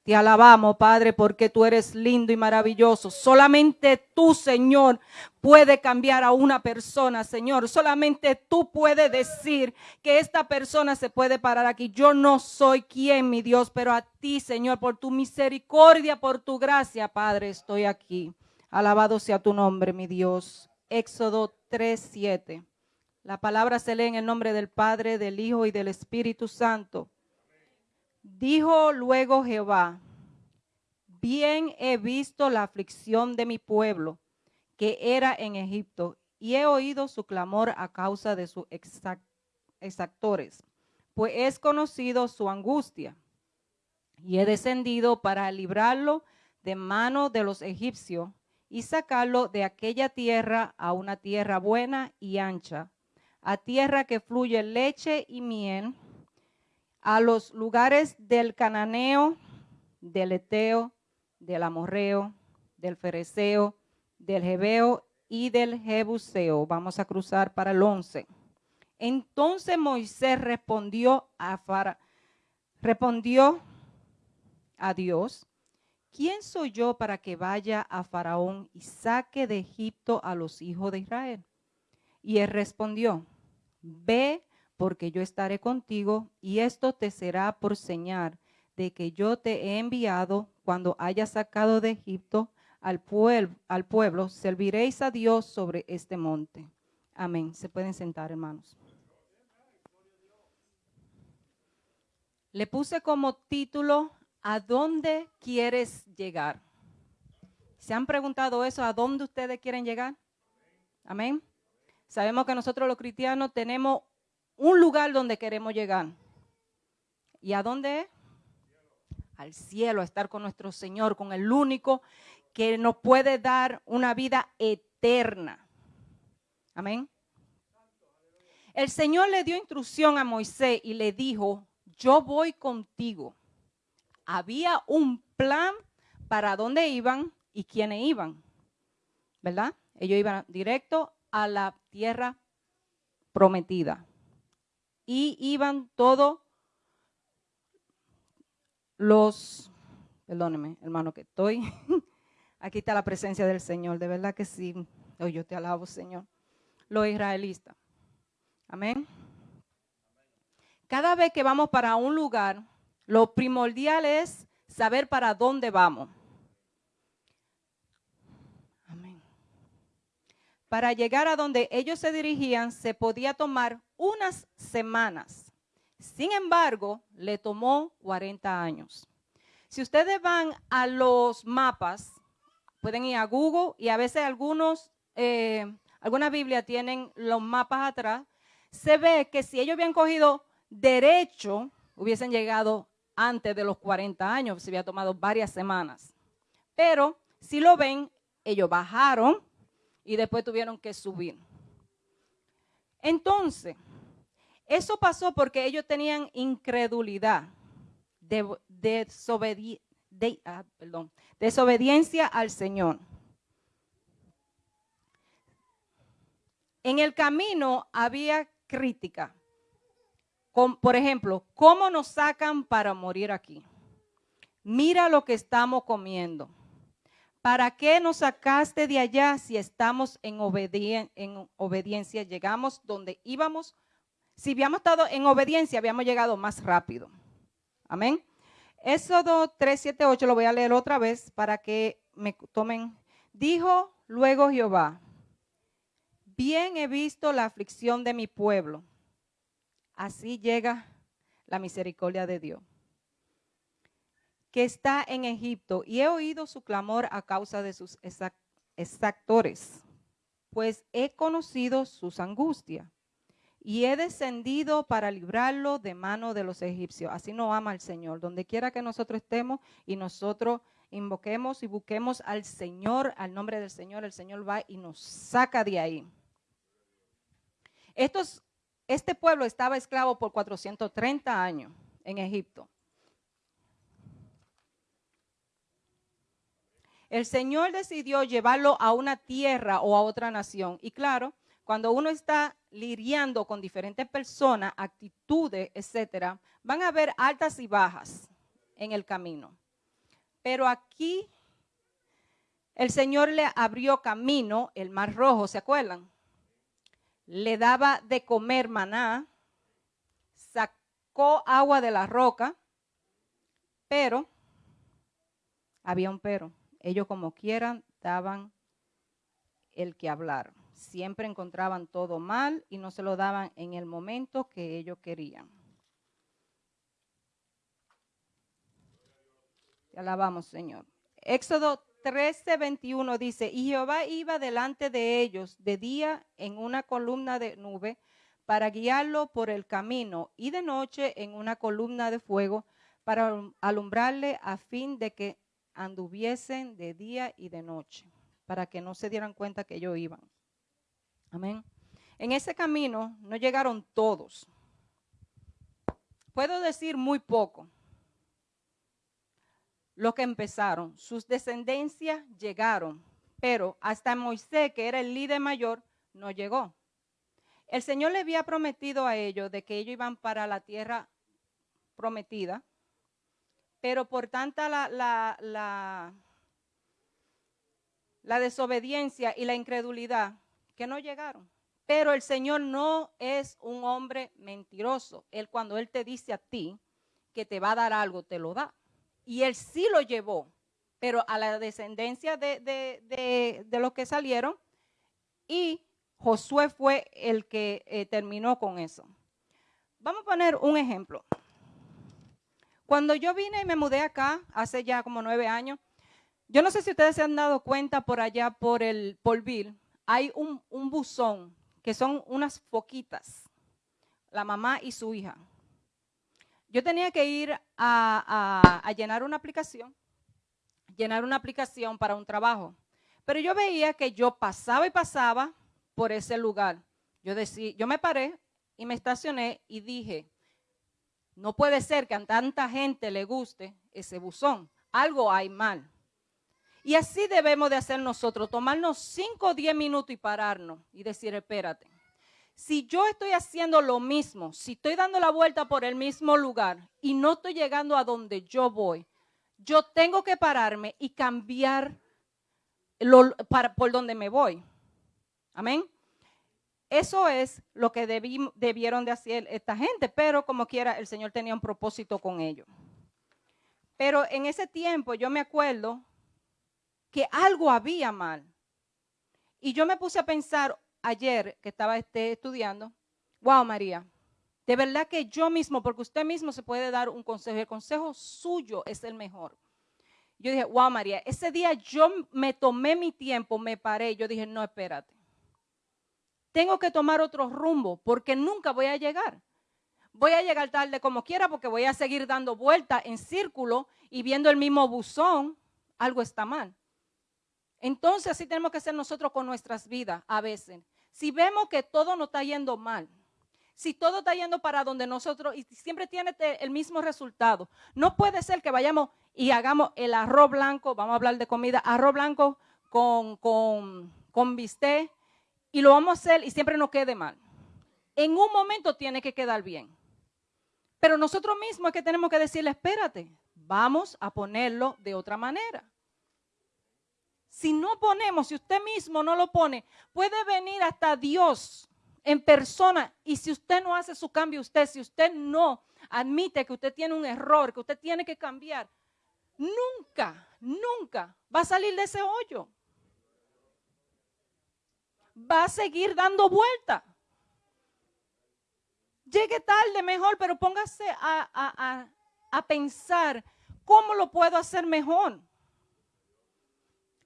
Speaker 7: Te alabamos, Padre, porque tú eres lindo y maravilloso. Solamente tú, Señor, puede cambiar a una persona, Señor. Solamente tú puedes decir que esta persona se puede parar aquí. Yo no soy quien, mi Dios, pero a ti, Señor, por tu misericordia, por tu gracia, Padre, estoy aquí. Alabado sea tu nombre, mi Dios. Éxodo 3:7. La palabra se lee en el nombre del Padre, del Hijo y del Espíritu Santo. Dijo luego Jehová, bien he visto la aflicción de mi pueblo que era en Egipto y he oído su clamor a causa de sus exactores, pues es conocido su angustia. Y he descendido para librarlo de mano de los egipcios y sacarlo de aquella tierra a una tierra buena y ancha, a tierra que fluye leche y miel a los lugares del cananeo, del eteo, del amorreo, del fereceo, del jebeo y del jebuseo. Vamos a cruzar para el 11. Entonces Moisés respondió a Fara, respondió a Dios, ¿quién soy yo para que vaya a Faraón y saque de Egipto a los hijos de Israel? Y él respondió, ve porque yo estaré contigo y esto te será por señal de que yo te he enviado cuando hayas sacado de Egipto al pueblo, al pueblo, serviréis a Dios sobre este monte. Amén. Se pueden sentar, hermanos. Le puse como título, ¿a dónde quieres llegar? ¿Se han preguntado eso? ¿A dónde ustedes quieren llegar? Amén. Sabemos que nosotros los cristianos tenemos un lugar donde queremos llegar. ¿Y a dónde? Al cielo, a estar con nuestro Señor, con el único que nos puede dar una vida eterna. Amén. El Señor le dio instrucción a Moisés y le dijo, yo voy contigo. Había un plan para dónde iban y quiénes iban. ¿Verdad? Ellos iban directo a la tierra prometida y iban todos los, perdóneme, hermano, que estoy. Aquí está la presencia del Señor, de verdad que sí. Oh, yo te alabo, Señor. Los israelitas. Amén. Cada vez que vamos para un lugar, lo primordial es saber para dónde vamos. Amén. Para llegar a donde ellos se dirigían, se podía tomar unas semanas. Sin embargo, le tomó 40 años. Si ustedes van a los mapas, pueden ir a Google y a veces algunos, eh, alguna Biblia tienen los mapas atrás, se ve que si ellos habían cogido derecho, hubiesen llegado antes de los 40 años, se había tomado varias semanas. Pero si lo ven, ellos bajaron y después tuvieron que subir. Entonces, eso pasó porque ellos tenían incredulidad, ah, desobediencia al Señor. En el camino había crítica. por ejemplo, ¿cómo nos sacan para morir aquí? Mira lo que estamos comiendo. ¿Para qué nos sacaste de allá si estamos en, en obediencia? Llegamos donde íbamos. Si habíamos estado en obediencia, habíamos llegado más rápido. Amén. Éxodo 3, 7, 8 lo voy a leer otra vez para que me tomen. Dijo luego Jehová, bien he visto la aflicción de mi pueblo. Así llega la misericordia de Dios. que está en Egipto y he oído su clamor a causa de sus exac- exactores, pues he conocido sus angustias y he descendido para librarlo de mano de los egipcios. Así nos ama el Señor. Donde quiera que nosotros estemos y nosotros invoquemos y busquemos al Señor, al nombre del Señor, el Señor va y nos saca de ahí. Estos, este pueblo estaba esclavo por 430 años en Egipto. El Señor decidió llevarlo a una tierra o a otra nación. Y claro, cuando uno está lidiando con diferentes personas, actitudes, etcétera, van a haber altas y bajas en el camino. Pero aquí el Señor le abrió camino, el mar rojo, ¿se acuerdan? Le daba de comer maná, sacó agua de la roca, pero había un pero. Ellos como quieran daban el que hablar. Siempre encontraban todo mal y no se lo daban en el momento que ellos querían. Te alabamos, Señor. Éxodo 13, 21 dice, y Jehová iba delante de ellos de día en una columna de nube para guiarlo por el camino y de noche en una columna de fuego para alumbrarle a fin de que anduviesen de día y de noche, para que no se dieran cuenta que ellos iban. Amén. En ese camino no llegaron todos. Puedo decir muy poco. Los que empezaron, sus descendencias llegaron, pero hasta Moisés, que era el líder mayor, no llegó. El Señor le había prometido a ellos de que ellos iban para la tierra prometida, pero por tanta la, la, la, la desobediencia y la incredulidad que no llegaron. Pero el Señor no es un hombre mentiroso. Él cuando Él te dice a ti que te va a dar algo, te lo da. Y Él sí lo llevó, pero a la descendencia de, de, de, los que salieron. Y Josué fue el que eh, terminó con eso. Vamos a poner un ejemplo. Cuando yo vine y me mudé acá, hace ya como nueve años, yo no sé si ustedes se han dado cuenta por allá, por el Polville, hay un, un buzón que son unas foquitas, la mamá y su hija. Yo tenía que ir a, a, a, llenar una aplicación, llenar una aplicación para un trabajo. Pero yo veía que yo pasaba y pasaba por ese lugar. Yo, decía, yo me paré y me estacioné y dije, no puede ser que a tanta gente le guste ese buzón. Algo hay mal. Y así debemos de hacer nosotros, tomarnos 5 o 10 minutos y pararnos y decir, espérate, si yo estoy haciendo lo mismo, si estoy dando la vuelta por el mismo lugar y no estoy llegando a donde yo voy, yo tengo que pararme y cambiar lo, por donde me voy. Amén. Eso es lo que debieron de hacer esta gente, pero como quiera, el Señor tenía un propósito con ellos. Pero en ese tiempo yo me acuerdo que algo había mal. Y yo me puse a pensar ayer que estaba este, estudiando, wow María, de verdad que yo mismo, porque usted mismo se puede dar un consejo, el consejo suyo es el mejor. Yo dije, wow María, ese día yo me tomé mi tiempo, me paré, yo dije, no, espérate. Tengo que tomar otro rumbo porque nunca voy a llegar. Voy a llegar tarde como quiera porque voy a seguir dando vueltas en círculo y viendo el mismo buzón. Algo está mal. Entonces así tenemos que ser nosotros con nuestras vidas a veces. Si vemos que todo nos está yendo mal, si todo está yendo para donde nosotros y siempre tiene el mismo resultado, no puede ser que vayamos y hagamos el arroz blanco, vamos a hablar de comida, arroz blanco con, con, con bistec y lo vamos a hacer y siempre nos quede mal. En un momento tiene que quedar bien. Pero nosotros mismos es que tenemos que decirle, espérate, vamos a ponerlo de otra manera. Si no ponemos, si usted mismo no lo pone, puede venir hasta Dios en persona y si usted no hace su cambio, usted, si usted no admite que usted tiene un error, que usted tiene que cambiar, nunca, nunca va a salir de ese hoyo. Va a seguir dando vuelta. Llegue tarde mejor, pero póngase a, a, a, a pensar ¿cómo lo puedo hacer mejor?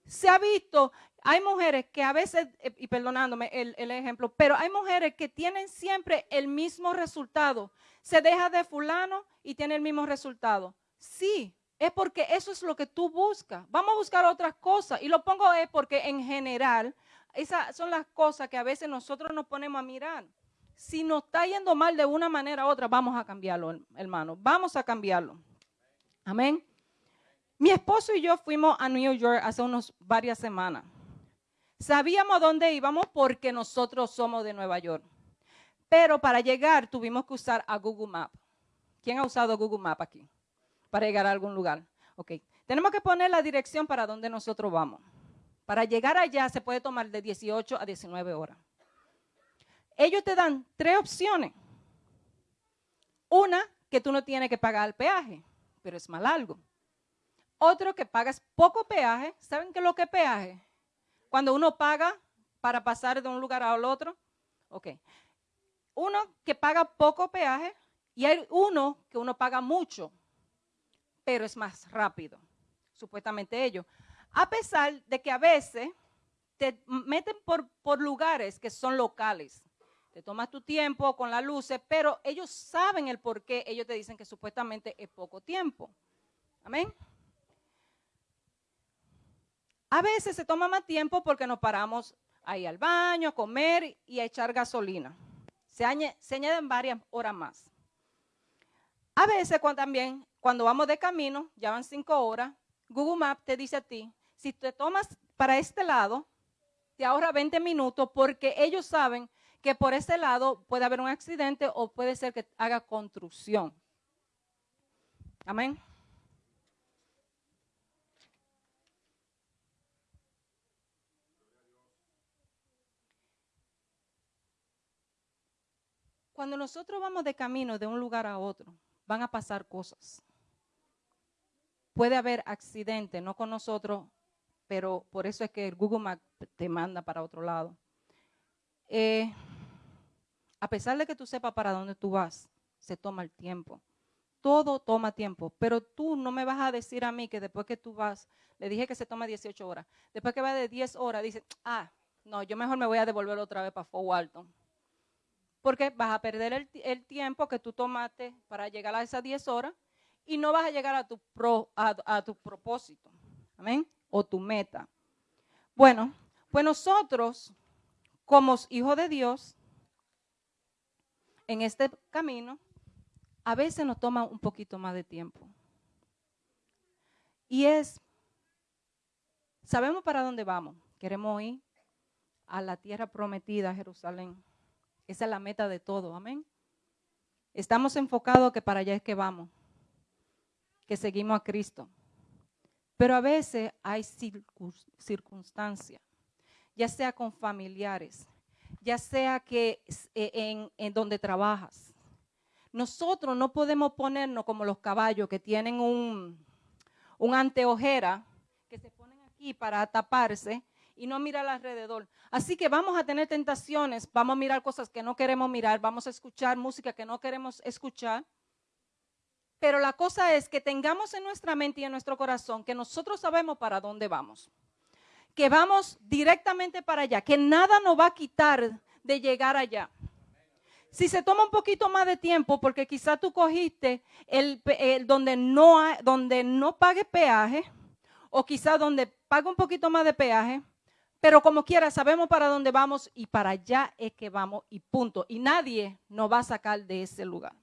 Speaker 7: Se ha visto, hay mujeres que a veces, eh, y perdonándome el, ejemplo, pero hay mujeres que tienen siempre el mismo resultado. Se deja de fulano y tiene el mismo resultado. Sí, es porque eso es lo que tú buscas. Vamos a buscar otras cosas. Y lo pongo es porque en general, esas son las cosas que a veces nosotros nos ponemos a mirar. Si nos está yendo mal de una manera u otra, vamos a cambiarlo, hermano. Vamos a cambiarlo. Amén. Mi esposo y yo fuimos a New York hace unos varias semanas. Sabíamos dónde íbamos porque nosotros somos de Nueva York. Pero para llegar tuvimos que usar a Google Map. ¿Quién ha usado Google Map aquí? Para llegar a algún lugar. Ok. Tenemos que poner la dirección para donde nosotros vamos. Para llegar allá se puede tomar de 18 a 19 horas. Ellos te dan tres opciones. Una, que tú no tienes que pagar el peaje, pero es mal algo. Otro, que pagas poco peaje. ¿Saben qué es lo que es peaje? Cuando uno paga para pasar de un lugar al otro. Ok. Uno que paga poco peaje y hay uno que uno paga mucho, pero es más rápido, supuestamente ellos. A pesar de que a veces te meten por, por lugares que son locales. Te tomas tu tiempo con las luces, pero ellos saben el por qué ellos te dicen que supuestamente es poco tiempo. Amén. A veces se toma más tiempo porque nos paramos ahí al baño, a comer y a echar gasolina. Se, añaden varias horas más. A veces también, cuando vamos de camino, ya van cinco horas, Google Maps te dice a ti, si te tomas para este lado, te ahorra 20 minutos porque ellos saben que por ese lado puede haber un accidente o puede ser que haga construcción. Amén. Cuando nosotros vamos de camino de un lugar a otro, van a pasar cosas. Puede haber accidente, no con nosotros, pero por eso es que el Google Maps te manda para otro lado. Eh, a pesar de que tú sepas para dónde tú vas, se toma el tiempo. Todo toma tiempo, pero tú no me vas a decir a mí que después que tú vas, le dije que se toma 18 horas, después que va de 10 horas, dice, ah, no, yo mejor me voy a devolver otra vez para Fort Walton. Porque vas a perder el, tiempo que tú tomaste para llegar a esas 10 horas y no vas a llegar a tu, a tu propósito. Amén. O tu meta. Bueno, pues nosotros, como hijos de Dios, en este camino, a veces nos toma un poquito más de tiempo. Y es, sabemos para dónde vamos. Queremos ir a la tierra prometida, Jerusalén. Esa es la meta de todo, amén. Estamos enfocados que para allá es que vamos, que seguimos a Cristo. Pero a veces hay circunstancias, ya sea con familiares, ya sea que eh, en, donde trabajas. Nosotros no podemos ponernos como los caballos que tienen un, un anteojera que se ponen aquí para taparse y no mirar alrededor. Así que vamos a tener tentaciones, vamos a mirar cosas que no queremos mirar, vamos a escuchar música que no queremos escuchar. Pero la cosa es que tengamos en nuestra mente y en nuestro corazón que nosotros sabemos para dónde vamos que vamos directamente para allá, que nada nos va a quitar de llegar allá. Si se toma un poquito más de tiempo, porque quizá tú cogiste el, donde, no donde no pague peaje, o quizá donde paga un poquito más de peaje, pero como quiera, sabemos para dónde vamos y para allá es que vamos y punto. Y nadie nos va a sacar de ese lugar.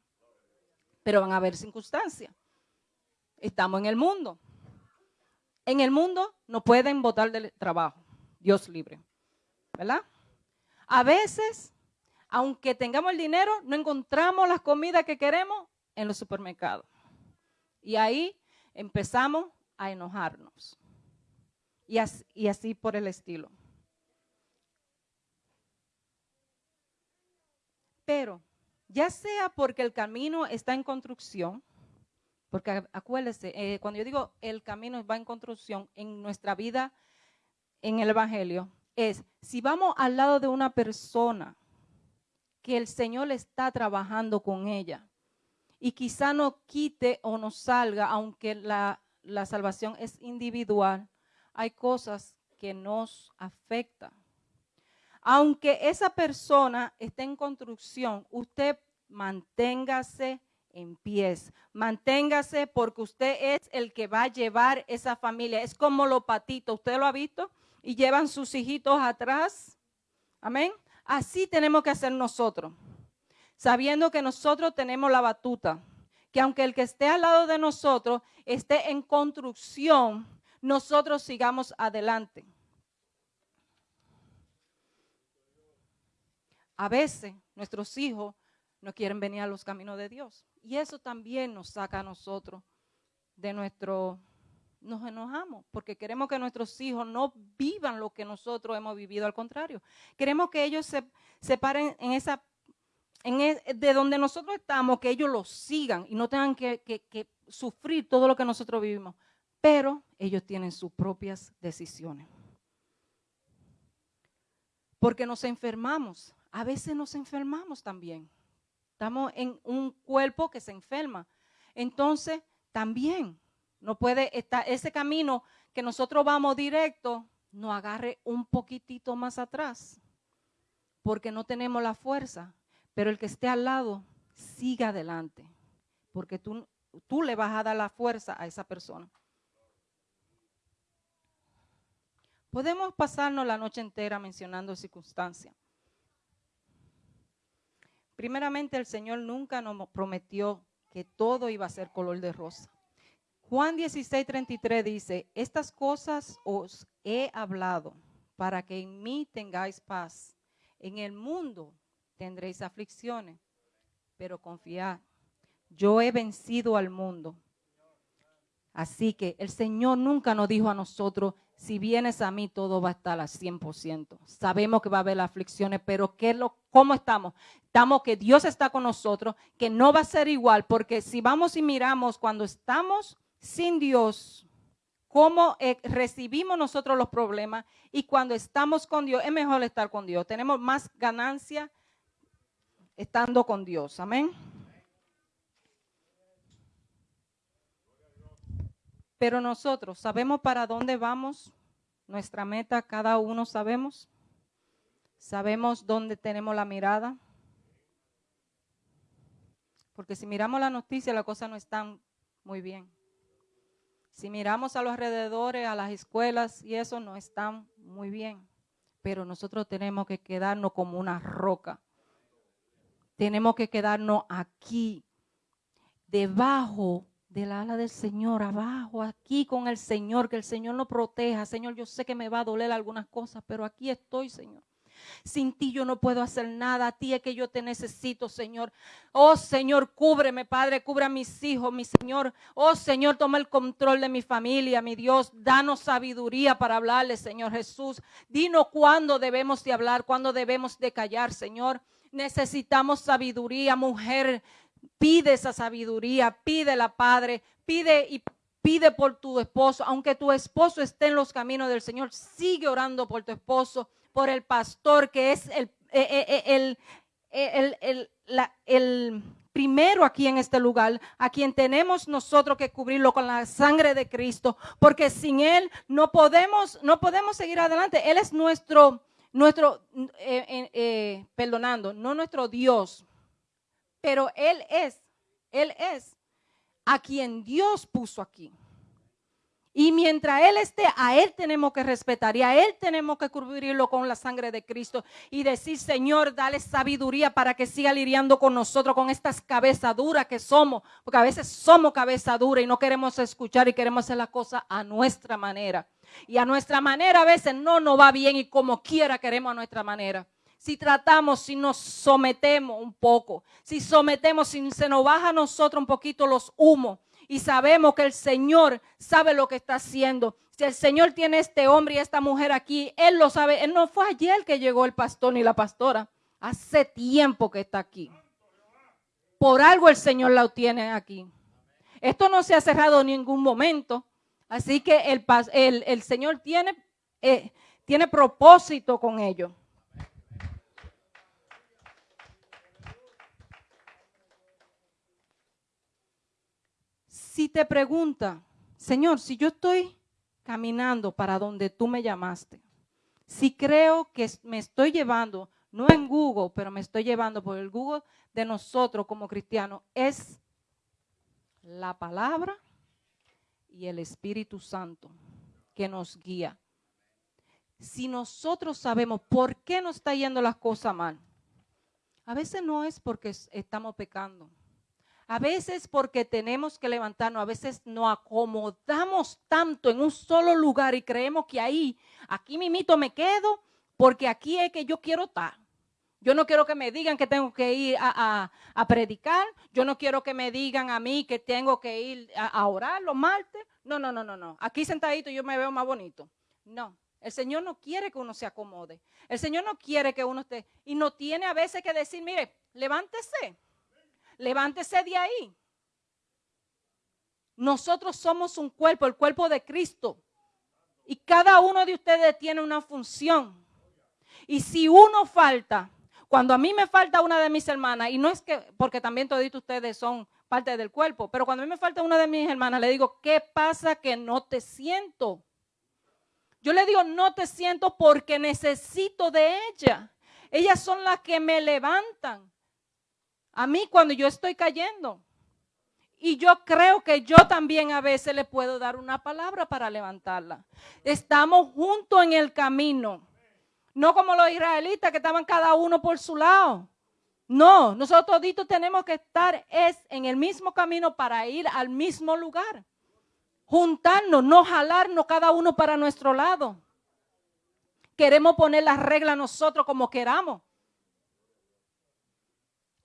Speaker 7: Pero van a haber circunstancias. Estamos en el mundo. En el mundo no pueden votar del trabajo. Dios libre. ¿Verdad? A veces, aunque tengamos el dinero, no encontramos las comidas que queremos en los supermercados. Y ahí empezamos a enojarnos. Y así, y así por el estilo. Pero, ya sea porque el camino está en construcción, porque acuérdese, eh, cuando yo digo el camino va en construcción en nuestra vida en el Evangelio, es si vamos al lado de una persona que el Señor está trabajando con ella y quizá no quite o no salga, aunque la, la salvación es individual, hay cosas que nos afectan. Aunque esa persona esté en construcción, usted manténgase en pies. Manténgase porque usted es el que va a llevar esa familia. Es como los patitos, ¿usted lo ha visto? Y llevan sus hijitos atrás. Amén. Así tenemos que hacer nosotros. Sabiendo que nosotros tenemos la batuta. Que aunque el que esté al lado de nosotros esté en construcción, nosotros sigamos adelante. A veces nuestros hijos no quieren venir a los caminos de Dios. Y eso también nos saca a nosotros de nuestro... Nos enojamos porque queremos que nuestros hijos no vivan lo que nosotros hemos vivido, al contrario. Queremos que ellos se, se paren en esa... En e, de donde nosotros estamos, que ellos lo sigan y no tengan que, que sufrir todo lo que nosotros vivimos. Pero ellos tienen sus propias decisiones. Porque nos enfermamos. A veces nos enfermamos también. Estamos en un cuerpo que se enferma. Entonces, también no puede estar ese camino que nosotros vamos directo, no agarre un poquitito más atrás, porque no tenemos la fuerza. Pero el que esté al lado, siga adelante, porque tú, tú le vas a dar la fuerza a esa persona. Podemos pasarnos la noche entera mencionando circunstancias. Primeramente, el Señor nunca nos prometió que todo iba a ser color de rosa. Juan 16, 33 dice, estas cosas os he hablado para que en mí tengáis paz. En el mundo tendréis aflicciones, pero confiad, yo he vencido al mundo. Así que el Señor nunca nos dijo a nosotros, si vienes a mí todo va a estar al 100%. Sabemos que va a haber aflicciones, pero ¿qué lo, ¿cómo estamos? Estamos que Dios está con nosotros, que no va a ser igual, porque si vamos y miramos cuando estamos sin Dios, cómo eh, recibimos nosotros los problemas y cuando estamos con Dios, es mejor estar con Dios. Tenemos más ganancia estando con Dios. Amén. Pero nosotros sabemos para dónde vamos, nuestra meta, cada uno sabemos. Sabemos dónde tenemos la mirada. Porque si miramos la noticia, la cosa no está muy bien. Si miramos a los alrededores, a las escuelas y eso no está muy bien. Pero nosotros tenemos que quedarnos como una roca. Tenemos que quedarnos aquí, debajo del ala del Señor, abajo, aquí con el Señor, que el Señor nos proteja. Señor, yo sé que me va a doler algunas cosas, pero aquí estoy, Señor. Sin ti yo no puedo hacer nada. A ti es que yo te necesito, Señor. Oh Señor, cúbreme, Padre, cubre a mis hijos, mi Señor. Oh Señor, toma el control de mi familia, mi Dios. Danos sabiduría para hablarle, Señor Jesús. Dinos cuándo debemos de hablar, cuándo debemos de callar, Señor. Necesitamos sabiduría, mujer Pide esa sabiduría, pídela, Padre, pide y pide por tu esposo, aunque tu esposo esté en los caminos del Señor, sigue orando por tu esposo, por el pastor que es el, eh, eh, eh, el, el, primero aquí en este lugar, a quien tenemos nosotros que cubrirlo con la sangre de Cristo, porque sin Él no podemos, no podemos seguir adelante. Él es nuestro, nuestro, perdonando, no nuestro Dios, pero Él es, Él es a quien Dios puso aquí. Y mientras Él esté, a Él tenemos que respetar y a Él tenemos que cubrirlo con la sangre de Cristo y decir, Señor, dale sabiduría para que siga lidiando con nosotros, con estas cabezas duras que somos, porque a veces somos cabeza dura y no queremos escuchar y queremos hacer la cosa a nuestra manera. Y a nuestra manera a veces no nos va bien y como quiera queremos a nuestra manera si tratamos, si nos sometemos un poco, si sometemos, si se nos baja a nosotros un poquito los humos y sabemos que el Señor sabe lo que está haciendo. Si el Señor tiene este hombre y esta mujer aquí, Él lo sabe. Él no fue ayer que llegó el pastor ni la pastora. Hace tiempo que está aquí. Por algo el Señor la tiene aquí. Esto no se ha cerrado en ningún momento. Así que el, Señor tiene, eh, tiene propósito con ello. Si te pregunta, Señor, si yo estoy caminando para donde tú me llamaste, si creo que me estoy llevando, no en Google, pero me estoy llevando por el Google de nosotros como cristianos, es la palabra y el Espíritu Santo que nos guía. Si nosotros sabemos por qué nos está yendo las cosas mal, a veces no es porque estamos pecando. A veces porque tenemos que levantarnos, a veces nos acomodamos tanto en un solo lugar y creemos que ahí, aquí mimito me quedo porque aquí es que yo quiero estar. Yo no quiero que me digan que tengo que ir a, predicar. Yo no quiero que me digan a mí que tengo que ir a, a orar los martes. No, no, no, no, no. Aquí sentadito yo me veo más bonito. No. El Señor no quiere que uno se acomode. El Señor no quiere que uno esté. Y no tiene a veces que decir, mire, levántese. Levántese de ahí. Nosotros somos un cuerpo, el cuerpo de Cristo. Y cada uno de ustedes tiene una función. Y si uno falta, cuando a mí me falta una de mis hermanas, y no es que, porque también todos ustedes son parte del cuerpo, pero cuando a mí me falta una de mis hermanas, le digo, ¿qué pasa que no te siento? Yo le digo, no te siento porque necesito de ella. Ellas son las que me levantan. A mí cuando yo estoy cayendo. Y yo creo que yo también a veces le puedo dar una palabra para levantarla. Estamos juntos en el camino. No como los israelitas que estaban cada uno por su lado. No, nosotros toditos tenemos que estar es en el mismo camino para ir al mismo lugar juntarnos, no jalarnos cada uno para nuestro lado. Queremos poner las reglas nosotros como queramos.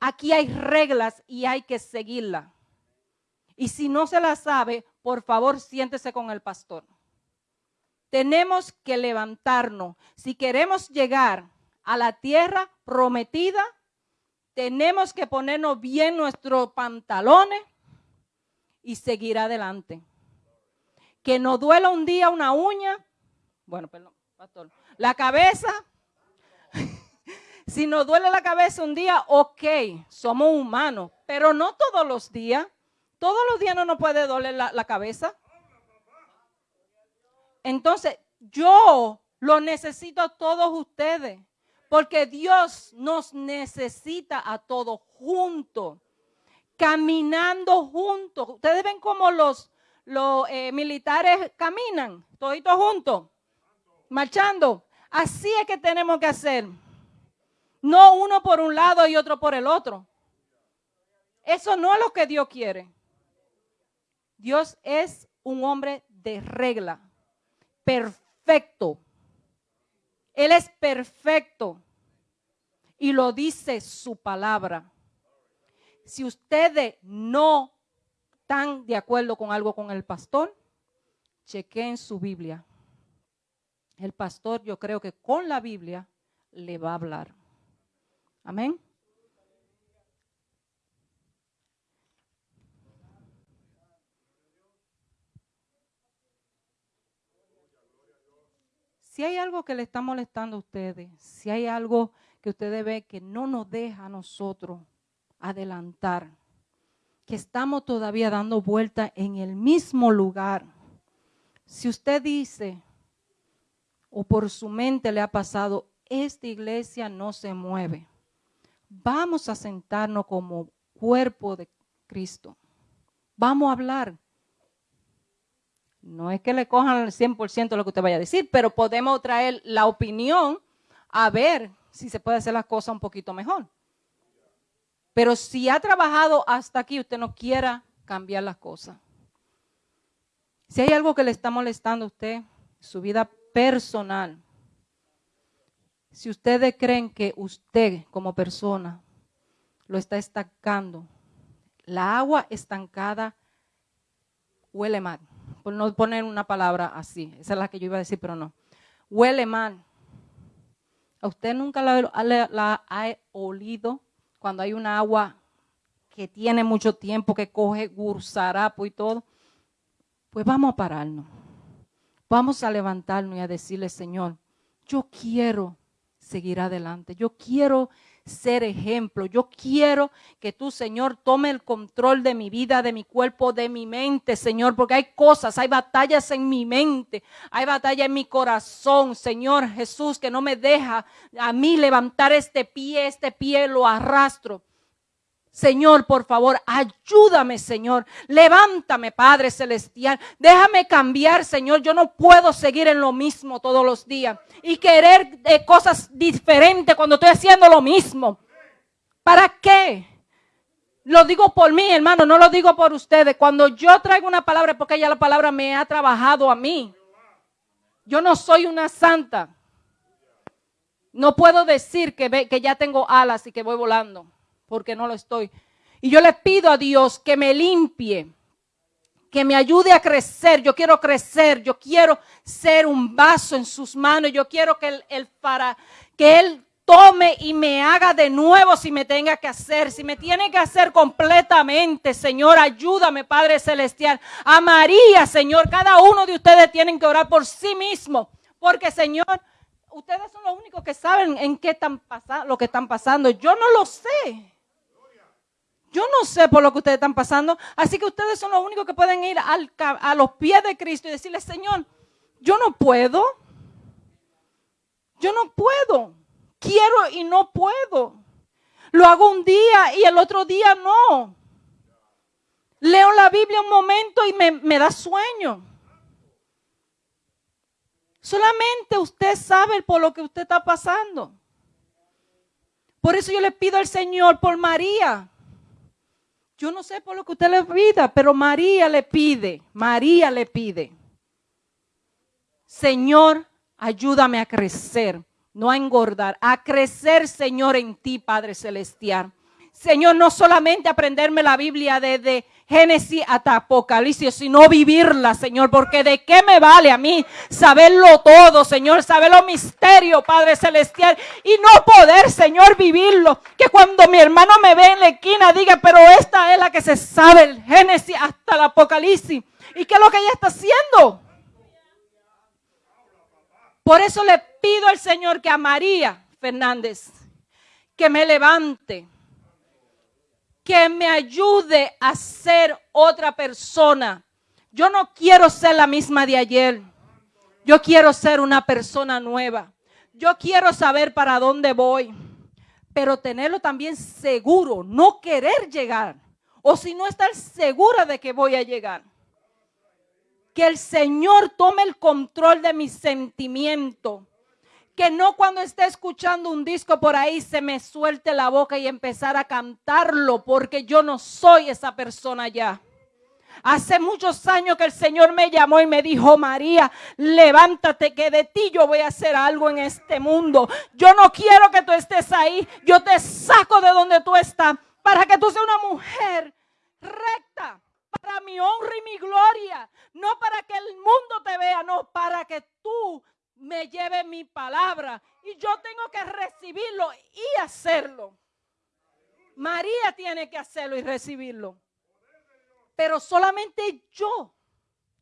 Speaker 7: Aquí hay reglas y hay que seguirlas. Y si no se las sabe, por favor siéntese con el pastor. Tenemos que levantarnos. Si queremos llegar a la tierra prometida, tenemos que ponernos bien nuestros pantalones y seguir adelante que nos duela un día una uña, bueno, perdón, pastor, la cabeza, si nos duele la cabeza un día, ok, somos humanos, pero no todos los días. Todos los días no nos puede doler la, cabeza. Entonces, yo lo necesito a todos ustedes, porque Dios nos necesita a todos juntos, caminando juntos. Ustedes ven cómo los, los eh, militares caminan, toditos juntos, marchando. Así es que tenemos que hacer. No uno por un lado y otro por el otro. Eso no es lo que Dios quiere. Dios es un hombre de regla, perfecto. Él es perfecto y lo dice su palabra. Si ustedes no están de acuerdo con algo con el pastor, chequeen su Biblia. El pastor yo creo que con la Biblia le va a hablar. Amén. Si hay algo que le está molestando a ustedes, si hay algo que ustedes ven que no nos deja a nosotros adelantar, que estamos todavía dando vuelta en el mismo lugar. Si usted dice, o por su mente le ha pasado, esta iglesia no se mueve, vamos a sentarnos como cuerpo de Cristo. Vamos a hablar. No es que le cojan el 100% lo que usted vaya a decir, pero podemos traer la opinión a ver si se puede hacer las cosas un poquito mejor. Pero si ha trabajado hasta aquí, usted no quiera cambiar las cosas. Si hay algo que le está molestando a usted, su vida personal, si ustedes creen que usted como persona lo está estancando, la agua estancada huele mal. Por no poner una palabra así, esa es la que yo iba a decir, pero no. Huele mal. ¿A usted nunca la, ha olido? cuando hay un agua que tiene mucho tiempo, que coge gursarapo y todo, pues vamos a pararnos. Vamos a levantarnos y a decirle, Señor, yo quiero seguir adelante. Yo quiero ser ejemplo. Yo quiero que tú, Señor, tome el control de mi vida, de mi cuerpo, de mi mente, Señor, porque hay cosas, hay batallas en mi mente, hay batallas en mi corazón, Señor Jesús, que no me deja a mí levantar este pie, este pie lo arrastro. Señor, por favor, ayúdame, Señor. Levántame, Padre Celestial. Déjame cambiar, Señor. Yo no puedo seguir en lo mismo todos los días y querer eh, cosas diferentes cuando estoy haciendo lo mismo. ¿Para qué? Lo digo por mí, hermano, no lo digo por ustedes. Cuando yo traigo una palabra porque ya la palabra me ha trabajado a mí. Yo no soy una santa. No puedo decir que, que ya tengo alas y que voy volando porque no lo estoy. Y yo le pido a Dios que me limpie, que me ayude a crecer. Yo quiero crecer, yo quiero ser un vaso en sus manos. Yo quiero que él, para, que él tome y me haga de nuevo si me tenga que hacer, si me tiene que hacer completamente, Señor, ayúdame, Padre Celestial. A María, Señor, cada uno de ustedes tienen que orar por sí mismo, porque, Señor, ustedes son los únicos que saben en qué están pasando, lo que están pasando. Yo no lo sé. Yo no sé por lo que ustedes están pasando, así que ustedes son los únicos que pueden ir a los pies de Cristo y decirle, Señor, yo no puedo. Yo no puedo. Quiero y no puedo. Lo hago un día y el otro día no. Leo la Biblia un momento y me, me da sueño. Solamente usted sabe por lo que usted está pasando. Por eso yo le pido al Señor por María. Yo no sé por lo que usted le pida, pero María le pide, María le pide. Señor, ayúdame a crecer, no a engordar, a crecer, Señor, en ti, Padre Celestial. Señor, no solamente aprenderme la Biblia desde Génesis hasta Apocalipsis, sino vivirla, Señor, porque de qué me vale a mí saberlo todo, Señor, saber los misterios, Padre Celestial, y no poder, Señor, vivirlo. Que cuando mi hermano me ve en la esquina diga, pero esta es la que se sabe el Génesis hasta el Apocalipsis. ¿Y qué es lo que ella está haciendo? Por eso le pido al Señor que a María Fernández, que me levante que me ayude a ser otra persona. Yo no quiero ser la misma de ayer. Yo quiero ser una persona nueva. Yo quiero saber para dónde voy, pero tenerlo también seguro, no querer llegar, o si no estar segura de que voy a llegar. Que el Señor tome el control de mis sentimientos que no cuando esté escuchando un disco por ahí se me suelte la boca y empezar a cantarlo, porque yo no soy esa persona ya. Hace muchos años que el Señor me llamó y me dijo, María, levántate que de ti yo voy a hacer algo en este mundo. Yo no quiero que tú estés ahí. Yo te saco de donde tú estás para que tú seas una mujer recta, para mi honra y mi gloria. No para que el mundo te vea, no, para que tú me lleve mi palabra y yo tengo que recibirlo y hacerlo. María tiene que hacerlo y recibirlo. Pero solamente yo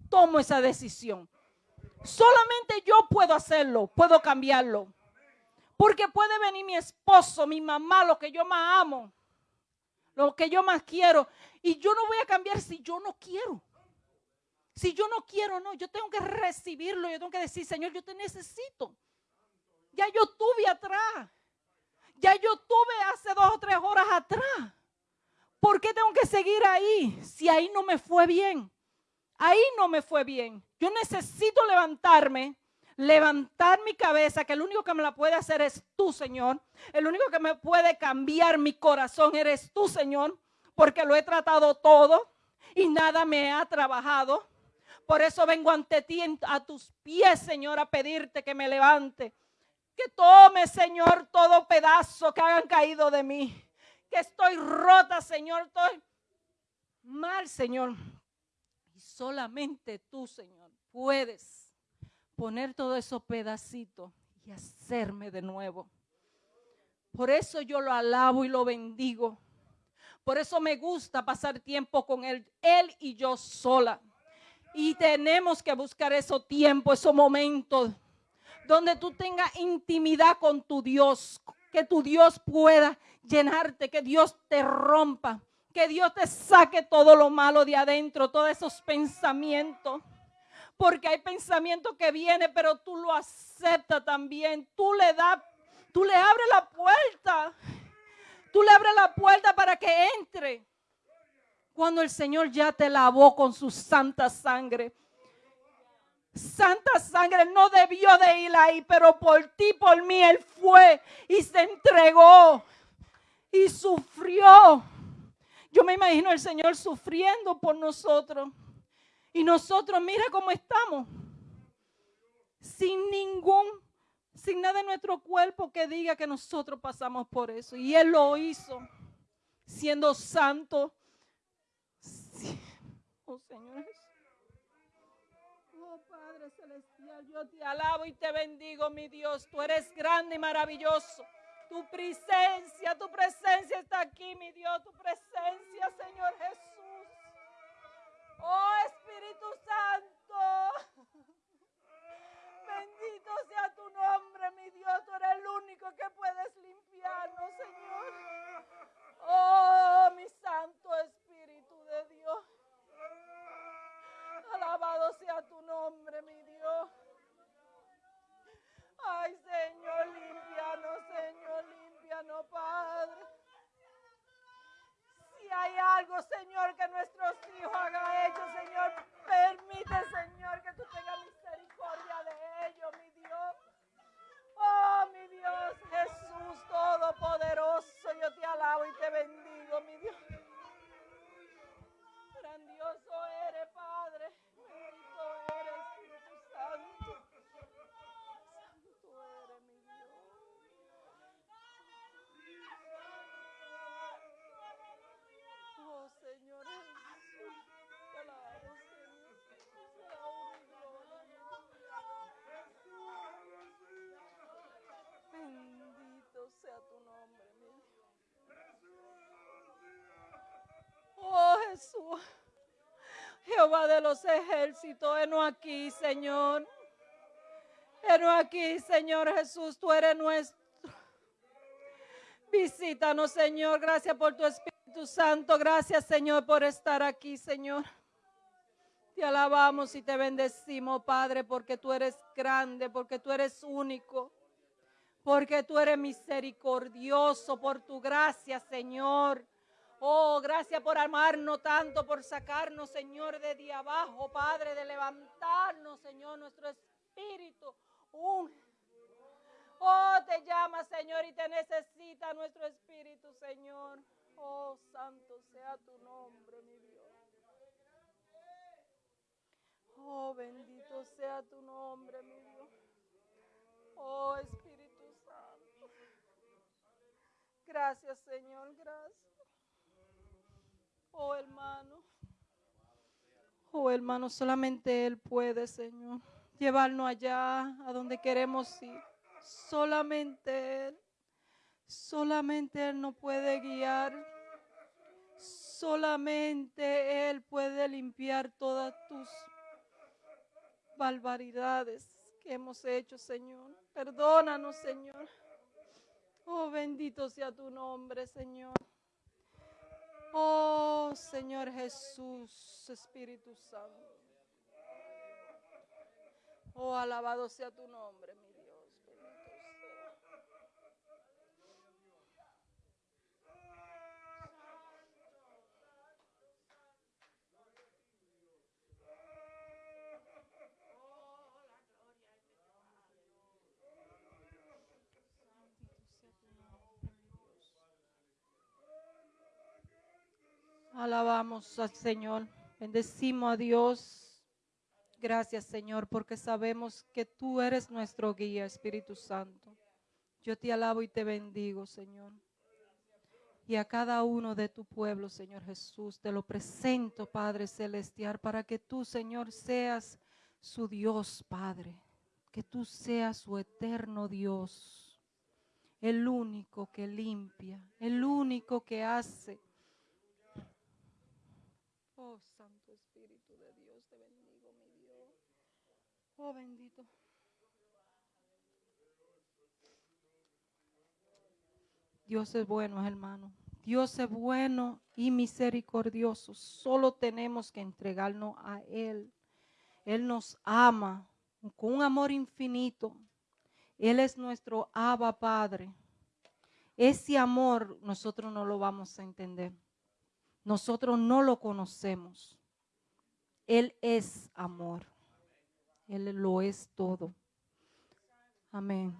Speaker 7: tomo esa decisión. Solamente yo puedo hacerlo, puedo cambiarlo. Porque puede venir mi esposo, mi mamá, lo que yo más amo, lo que yo más quiero. Y yo no voy a cambiar si yo no quiero. Si yo no quiero, no, yo tengo que recibirlo, yo tengo que decir, Señor, yo te necesito. Ya yo tuve atrás. Ya yo tuve hace dos o tres horas atrás. ¿Por qué tengo que seguir ahí si ahí no me fue bien? Ahí no me fue bien. Yo necesito levantarme, levantar mi cabeza, que el único que me la puede hacer es tú, Señor. El único que me puede cambiar mi corazón eres tú, Señor, porque lo he tratado todo y nada me ha trabajado. Por eso vengo ante ti, a tus pies, Señor, a pedirte que me levante. Que tome, Señor, todo pedazo que hayan caído de mí. Que estoy rota, Señor, estoy mal, Señor. Y solamente tú, Señor, puedes poner todos esos pedacitos y hacerme de nuevo. Por eso yo lo alabo y lo bendigo. Por eso me gusta pasar tiempo con Él, Él y yo sola. Y tenemos que buscar esos tiempos, esos momentos donde tú tengas intimidad con tu Dios, que tu Dios pueda llenarte, que Dios te rompa, que Dios te saque todo lo malo de adentro, todos esos pensamientos. Porque hay pensamientos que vienen, pero tú lo aceptas también. Tú le das, tú le abres la puerta. Tú le abres la puerta para que entre. Cuando el Señor ya te lavó con su santa sangre. Santa sangre no debió de ir ahí, pero por ti, por mí, Él fue y se entregó y sufrió. Yo me imagino el Señor sufriendo por nosotros. Y nosotros, mira cómo estamos. Sin ningún, sin nada en nuestro cuerpo que diga que nosotros pasamos por eso. Y Él lo hizo, siendo santo. Oh Señor Oh Padre Celestial, yo te alabo y te bendigo, mi Dios. Tú eres grande y maravilloso. Tu presencia, tu presencia está aquí, mi Dios. Tu presencia, Señor Jesús. Oh Espíritu Santo. Bendito sea tu nombre, mi Dios. Tú eres el único que puedes limpiarnos, Señor. Oh, mi Santo Espíritu Dios. Alabado sea tu nombre, mi Dios. Ay, Señor, limpianos, Señor, limpianos, Padre. Si hay algo, Señor, que nuestros hijos hagan hecho, Señor, permite, Señor, que tú tengas misericordia de ellos, mi Dios. Oh, mi Dios, Jesús Todopoderoso, yo te alabo y te bendigo, mi Dios. Grandioso eres, Padre. Bendito eres, Espíritu Santo. Santo eres, mi Dios. Oh, Señor Jesús. Señor. Te alabo. Bendito sea tu nombre, mi Dios. Oh, Jesús. Jehová de los ejércitos, enos aquí, Señor. Enos aquí, Señor Jesús, tú eres nuestro. Visítanos, Señor. Gracias por tu Espíritu Santo. Gracias, Señor, por estar aquí, Señor. Te alabamos y te bendecimos, Padre, porque tú eres grande, porque tú eres único, porque tú eres misericordioso por tu gracia, Señor. Oh, gracias por amarnos tanto, por sacarnos, Señor, de de abajo, Padre, de levantarnos, Señor, nuestro espíritu. Un- Oh, te llama, Señor, y te necesita nuestro espíritu, Señor. Oh, santo sea tu nombre, mi Dios. Oh, bendito sea tu nombre, mi Dios. Oh, Espíritu Santo. Gracias, Señor, gracias. Oh, hermano. Oh, hermano, solamente Él puede, Señor, llevarnos allá a donde queremos ir. Solamente Él. Solamente Él nos puede guiar. Solamente Él puede limpiar todas tus barbaridades que hemos hecho, Señor. Perdónanos, Señor. Oh, bendito sea tu nombre, Señor. Oh, Señor Jesús, Espíritu Santo. Oh, alabado sea tu nombre, mi Dios. Bendito sea. Alabamos al Señor, bendecimos a Dios. Gracias Señor, porque sabemos que tú eres nuestro guía, Espíritu Santo. Yo te alabo y te bendigo, Señor. Y a cada uno de tu pueblo, Señor Jesús, te lo presento, Padre Celestial, para que tú, Señor, seas su Dios, Padre. Que tú seas su eterno Dios. El único que limpia, el único que hace. Oh, Santo Espíritu de Dios, te bendigo, mi Dios. Oh, bendito. Dios es bueno, hermano. Dios es bueno y misericordioso. Solo tenemos que entregarnos a Él. Él nos ama con un amor infinito. Él es nuestro Abba Padre. Ese amor nosotros no lo vamos a entender. Nosotros no lo conocemos. Él es amor. Él lo es todo. Amén.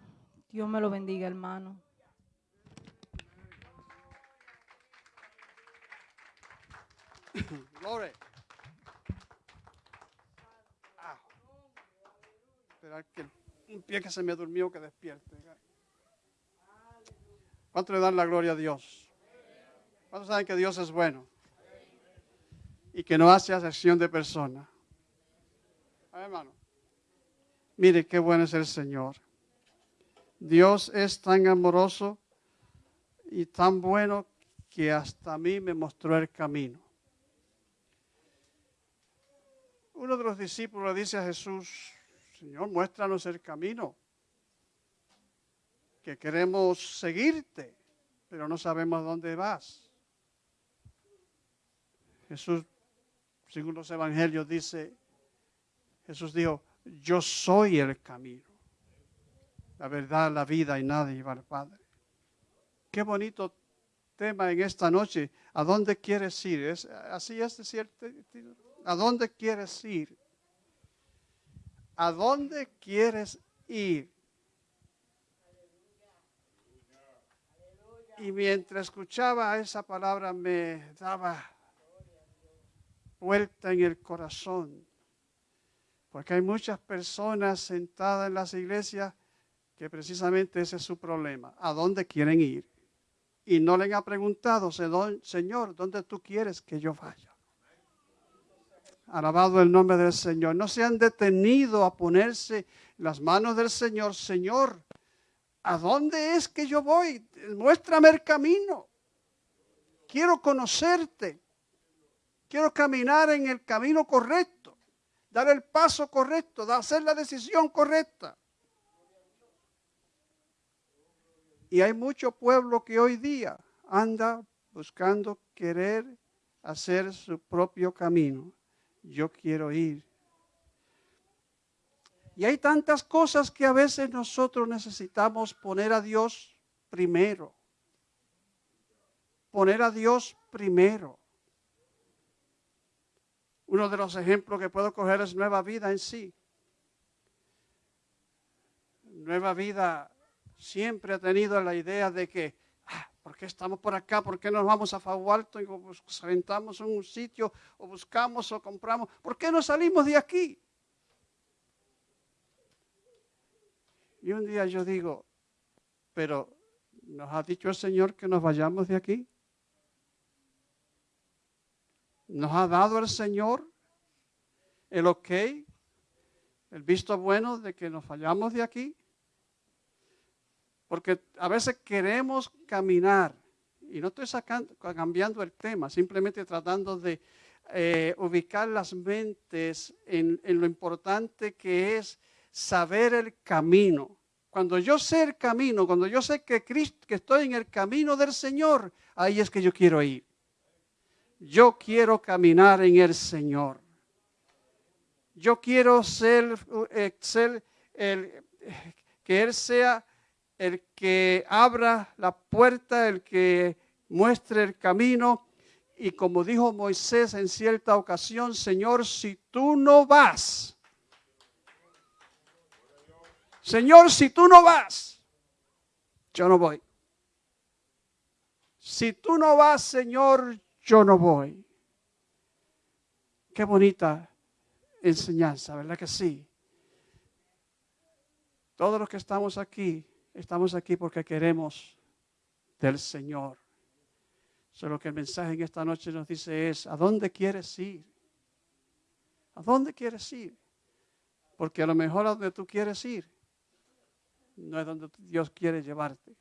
Speaker 7: Dios me lo bendiga, hermano.
Speaker 6: Gloria. Ah. Esperar que un pie que se me durmió que despierte. ¿Cuánto le dan la gloria a Dios? ¿Cuántos saben que Dios es bueno? Y que no hace acepción de persona. Ah, hermano. Mire qué bueno es el Señor. Dios es tan amoroso y tan bueno que hasta a mí me mostró el camino. Uno de los discípulos le dice a Jesús, Señor, muéstranos el camino, que queremos seguirte, pero no sabemos dónde vas. Jesús, según los evangelios, dice, Jesús dijo, yo soy el camino, la verdad, la vida y nada lleva al Padre. Qué bonito tema en esta noche. ¿A dónde quieres ir? ¿Es, ¿Así es, cierto? ¿A dónde quieres ir? ¿A dónde quieres ir? Y mientras escuchaba esa palabra me daba vuelta en el corazón. Porque hay muchas personas sentadas en las iglesias que precisamente ese es su problema. ¿A dónde quieren ir? Y no le han preguntado, Señor, ¿dónde tú quieres que yo vaya? Alabado el nombre del Señor. No se han detenido a ponerse las manos del Señor. Señor, ¿a dónde es que yo voy? Muéstrame el camino. Quiero conocerte. Quiero caminar en el camino correcto. Dar el paso correcto. Hacer la decisión correcta. Y hay mucho pueblo que hoy día anda buscando querer hacer su propio camino yo quiero ir. Y hay tantas cosas que a veces nosotros necesitamos poner a Dios primero. Poner a Dios primero. Uno de los ejemplos que puedo coger es Nueva Vida en sí. Nueva Vida siempre ha tenido la idea de que ¿Por qué estamos por acá? ¿Por qué nos vamos a Fago Alto y en un sitio o buscamos o compramos? ¿Por qué no salimos de aquí? Y un día yo digo, pero ¿nos ha dicho el Señor que nos vayamos de aquí? ¿Nos ha dado el Señor el ok, el visto bueno de que nos vayamos de aquí? Porque a veces queremos caminar, y no estoy sacando, cambiando el tema, simplemente tratando de eh, ubicar las mentes en, lo importante que es saber el camino. Cuando yo sé el camino, cuando yo sé que, Cristo, que estoy en el camino del Señor, ahí es que yo quiero ir. Yo quiero caminar en el Señor. Yo quiero ser, eh, ser el, que Él sea el que abra la puerta, el que muestre el camino. Y como dijo Moisés en cierta ocasión, Señor, si tú no vas, Señor, si tú no vas, yo no voy. Si tú no vas, Señor, yo no voy. Qué bonita enseñanza, ¿verdad que sí? Todos los que estamos aquí Estamos aquí porque queremos del Señor. Solo que el mensaje en esta noche nos dice es, ¿a dónde quieres ir? ¿A dónde quieres ir? Porque a lo mejor a donde tú quieres ir no es donde Dios quiere llevarte.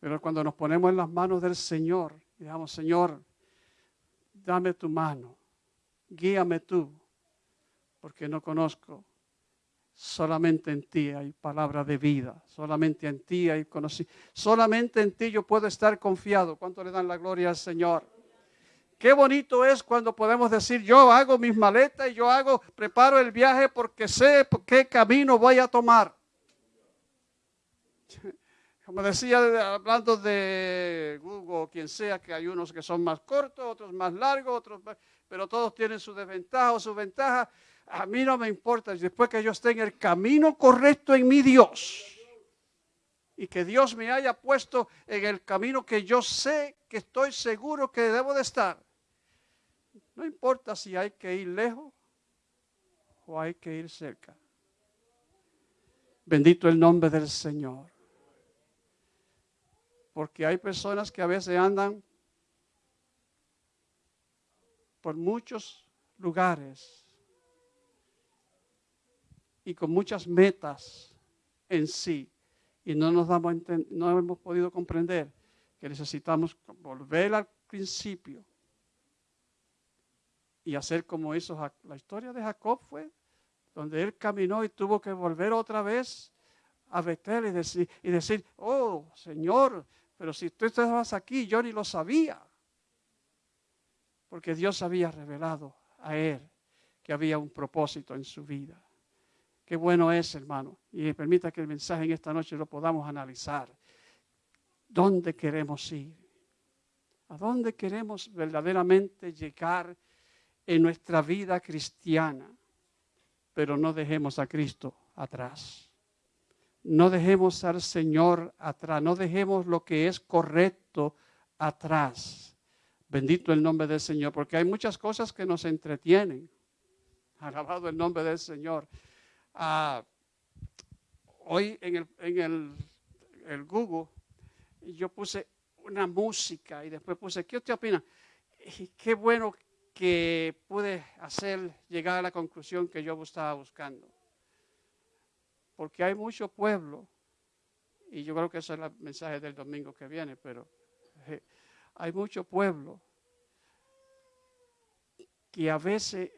Speaker 6: Pero cuando nos ponemos en las manos del Señor, digamos, Señor, dame tu mano, guíame tú, porque no conozco Solamente en ti hay palabra de vida, solamente en ti hay conocimiento, solamente en ti yo puedo estar confiado. ¿Cuánto le dan la gloria al Señor? Qué bonito es cuando podemos decir, yo hago mis maletas y yo hago, preparo el viaje porque sé qué camino voy a tomar. Como decía, hablando de Google o quien sea, que hay unos que son más cortos, otros más largos, otros pero todos tienen su desventaja o su ventaja. A mí no me importa, después que yo esté en el camino correcto en mi Dios y que Dios me haya puesto en el camino que yo sé, que estoy seguro que debo de estar. No importa si hay que ir lejos o hay que ir cerca. Bendito el nombre del Señor. Porque hay personas que a veces andan por muchos lugares y con muchas metas en sí. Y no nos damos no hemos podido comprender que necesitamos volver al principio y hacer como hizo la historia de Jacob fue, donde él caminó y tuvo que volver otra vez a Betel y decir, y decir, oh Señor, pero si tú estabas aquí, yo ni lo sabía. Porque Dios había revelado a él que había un propósito en su vida. Qué bueno es, hermano. Y permita que el mensaje en esta noche lo podamos analizar. ¿Dónde queremos ir? ¿A dónde queremos verdaderamente llegar en nuestra vida cristiana, pero no dejemos a Cristo atrás. No dejemos al Señor atrás, no dejemos lo que es correcto atrás. Bendito el nombre del Señor, porque hay muchas cosas que nos entretienen. Alabado el nombre del Señor. Ah, hoy en, el, en el, Google yo puse una música y después puse, ¿qué usted opina? Y qué bueno que pude hacer llegar a la conclusión que yo estaba buscando. Porque hay mucho pueblo, y yo creo que eso es el mensaje del domingo que viene, pero hay mucho pueblo que a veces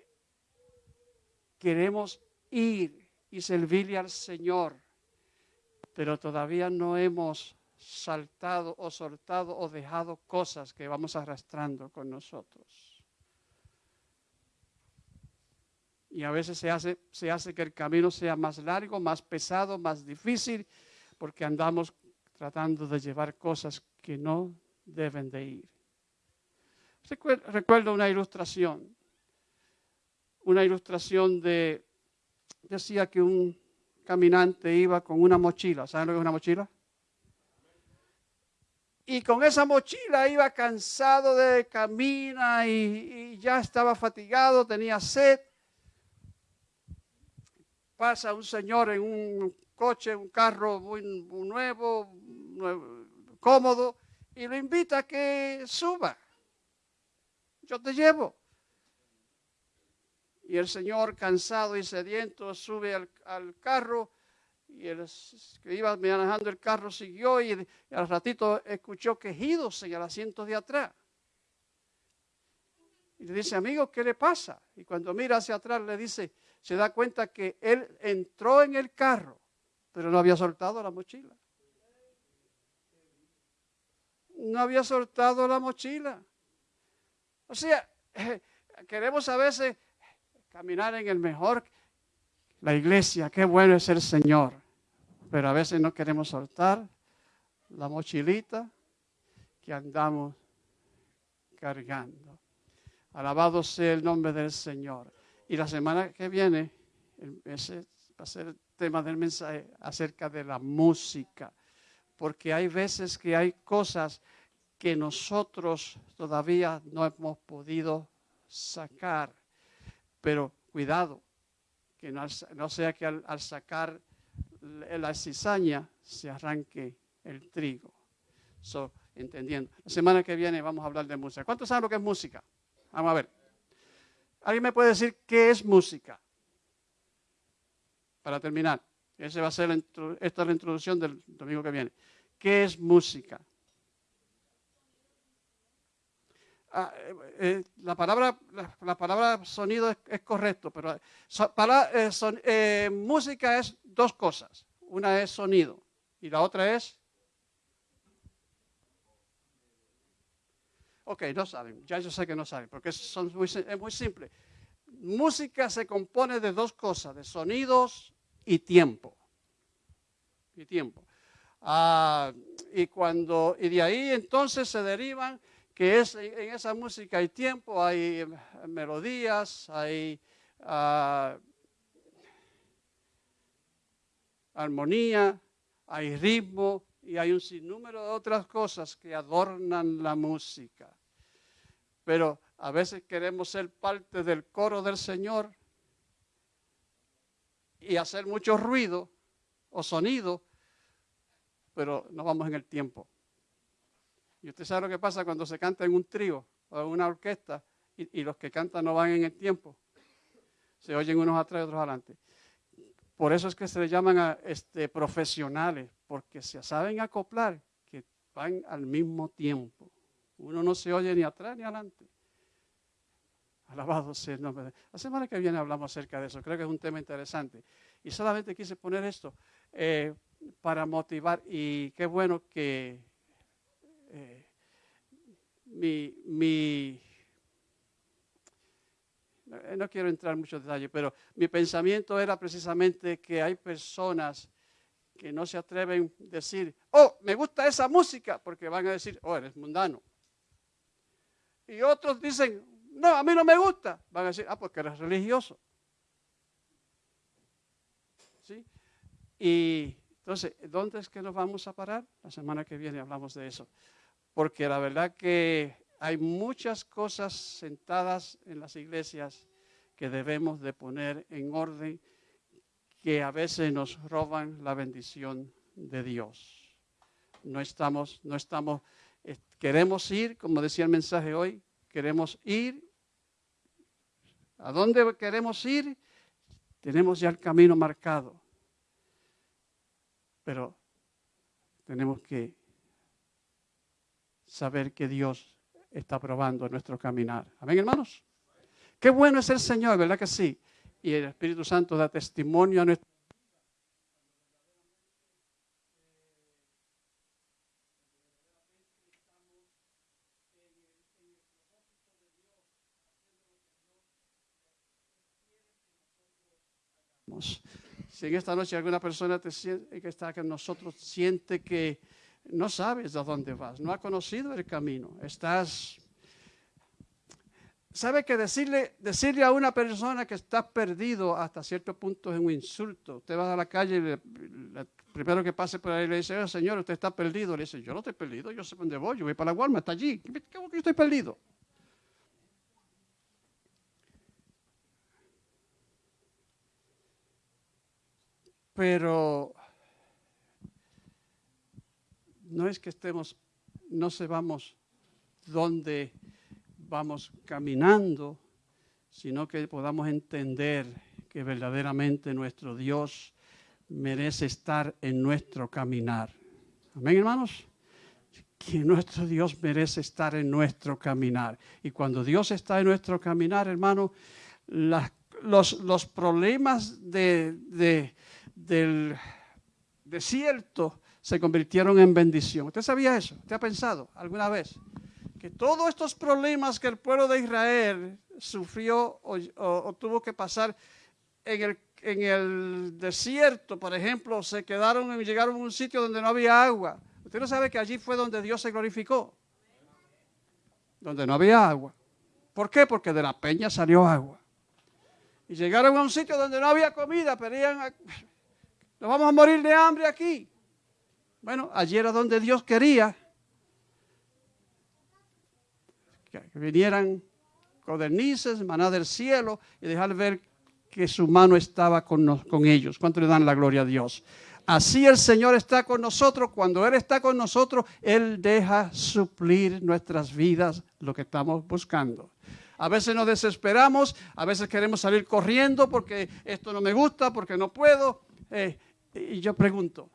Speaker 6: queremos ir y servirle al Señor, pero todavía no hemos saltado o soltado o dejado cosas que vamos arrastrando con nosotros. Y a veces se hace, se hace que el camino sea más largo, más pesado, más difícil, porque andamos tratando de llevar cosas que no deben de ir. Recuerdo una ilustración, una ilustración de, decía que un caminante iba con una mochila, ¿saben lo que es una mochila? Y con esa mochila iba cansado de caminar y, y ya estaba fatigado, tenía sed pasa un señor en un coche, un carro muy, nuevo, cómodo, y lo invita a que suba. Yo te llevo. Y el señor, cansado y sediento, sube al, carro y el que iba manejando el carro siguió y, al ratito escuchó quejidos en el asiento de atrás. Y le dice, amigo, ¿qué le pasa? Y cuando mira hacia atrás le dice, se da cuenta que él entró en el carro, pero no había soltado la mochila. No había soltado la mochila. O sea, queremos a veces caminar en el mejor, la iglesia, qué bueno es el Señor, pero a veces no queremos soltar la mochilita que andamos cargando. Alabado sea el nombre del Señor. Y la semana que viene, ese va a ser el tema del mensaje acerca de la música. Porque hay veces que hay cosas que nosotros todavía no hemos podido sacar. Pero cuidado, que no, sea que al, sacar la cizaña se arranque el trigo. So, entendiendo. La semana que viene vamos a hablar de música. ¿Cuántos saben lo que es música? Vamos a ver. ¿Alguien me puede decir qué es música? Para terminar, ese va a ser esta es la introducción del domingo que viene. ¿Qué es música? Ah, eh, eh, la, palabra, la la palabra sonido es, correcto, pero para, eh, son- música es dos cosas. Una es sonido y la otra es... Ok, no saben, ya yo sé que no saben, porque son muy es muy simple. Música se compone de dos cosas, de sonidos y tiempo. Y tiempo. Ah, y cuando y de ahí entonces se derivan que es en esa música hay tiempo, hay melodías, hay ah, armonía, hay ritmo y hay un sinnúmero de otras cosas que adornan la música. Pero a veces queremos ser parte del coro del Señor y hacer mucho ruido o sonido, pero no vamos en el tiempo. Y usted sabe lo que pasa cuando se canta en un trío o en una orquesta y, los que cantan no van en el tiempo. Se oyen unos atrás y otros adelante. Por eso es que se le llaman este, profesionales, porque se saben acoplar, que van al mismo tiempo. Uno no se oye ni atrás ni adelante. Alabado sea el nombre de La semana que viene hablamos acerca de eso. Creo que es un tema interesante. Y solamente quise poner esto eh, para motivar. Y qué bueno que eh, mi, mi eh, no quiero entrar en muchos detalles, pero mi pensamiento era precisamente que hay personas que no se atreven a decir, oh, me gusta esa música, porque van a decir, oh, eres mundano. Y otros dicen, no, a mí no me gusta. Van a decir, ah, porque eres religioso. ¿Sí? Y entonces, ¿dónde es que nos vamos a parar? La semana que viene hablamos de eso. Porque la verdad que hay muchas cosas sentadas en las iglesias que debemos de poner en orden que a veces nos roban la bendición de Dios. No estamos, no estamos, queremos ir, como decía el mensaje hoy, queremos ir. ¿A dónde queremos ir? Tenemos ya el camino marcado. Pero tenemos que saber que Dios está probando nuestro caminar. Amén, hermanos. Qué bueno es el Señor, ¿verdad que sí? Y el Espíritu Santo da testimonio a nuestro Si en esta noche alguna persona te siente, que está con nosotros siente que no sabes a dónde vas, no ha conocido el camino, estás... ¿Sabe que decirle, decirle a una persona que está perdido hasta cierto punto es un insulto? Usted va a la calle y le- primero que pase por ahí le dice, "Oh, señor, usted está perdido. Le dice, yo no estoy perdido, yo sé dónde voy, yo voy para la Walmart, está allí. ¿Cómo que yo estoy perdido? Pero no es que estemos, no sepamos dónde vamos caminando, sino que podamos entender que verdaderamente nuestro Dios merece estar en nuestro caminar. Amén, hermanos. Que nuestro Dios merece estar en nuestro caminar. Y cuando Dios está en nuestro caminar, hermano, los, los problemas de- de- del desierto se convirtieron en bendición. ¿Usted sabía eso? ¿Usted ha pensado alguna vez? Que todos estos problemas que el pueblo de Israel sufrió o, tuvo que pasar en el, en el desierto, por ejemplo, se quedaron y llegaron a un sitio donde no había agua. Usted no sabe que allí fue donde Dios se glorificó. Donde no había agua. ¿Por qué? Porque de la peña salió agua. Y llegaron a un sitio donde no había comida, pedían, nos vamos a morir de hambre aquí. Bueno, allí era donde Dios quería que vinieran codornices, maná del cielo y dejar ver que su mano estaba con, nos- con ellos. ¿Cuánto le dan la gloria a Dios? Así el Señor está con nosotros. Cuando Él está con nosotros, Él deja suplir nuestras vidas lo que estamos buscando. A veces nos desesperamos, a veces queremos salir corriendo porque esto no me gusta, porque no puedo. Eh, y yo pregunto,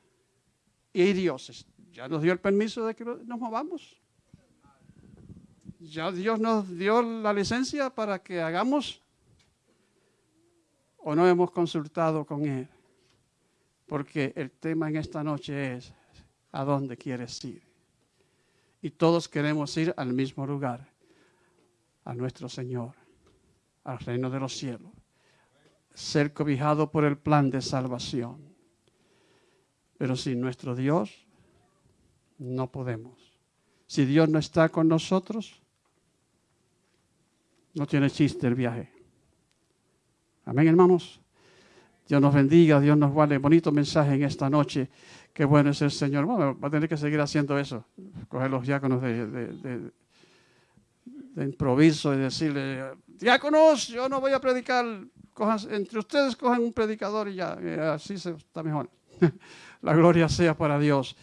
Speaker 6: ¿y Dios ya nos dio el permiso de que nos movamos? ¿Ya Dios nos dio la licencia para que hagamos? ¿O no hemos consultado con Él? Porque el tema en esta noche es, ¿a dónde quieres ir? Y todos queremos ir al mismo lugar, a nuestro Señor, al reino de los cielos, ser cobijado por el plan de salvación. Pero sin nuestro Dios no podemos. Si Dios no está con nosotros, no tiene chiste el viaje. Amén, hermanos. Dios nos bendiga, Dios nos guarde. Bonito mensaje en esta noche. Qué bueno es el Señor. Bueno, va a tener que seguir haciendo eso. Coger los diáconos de, improviso y decirle, diáconos, yo no voy a predicar. entre ustedes cogen un predicador y ya. Así se, está mejor. La gloria sea para Dios.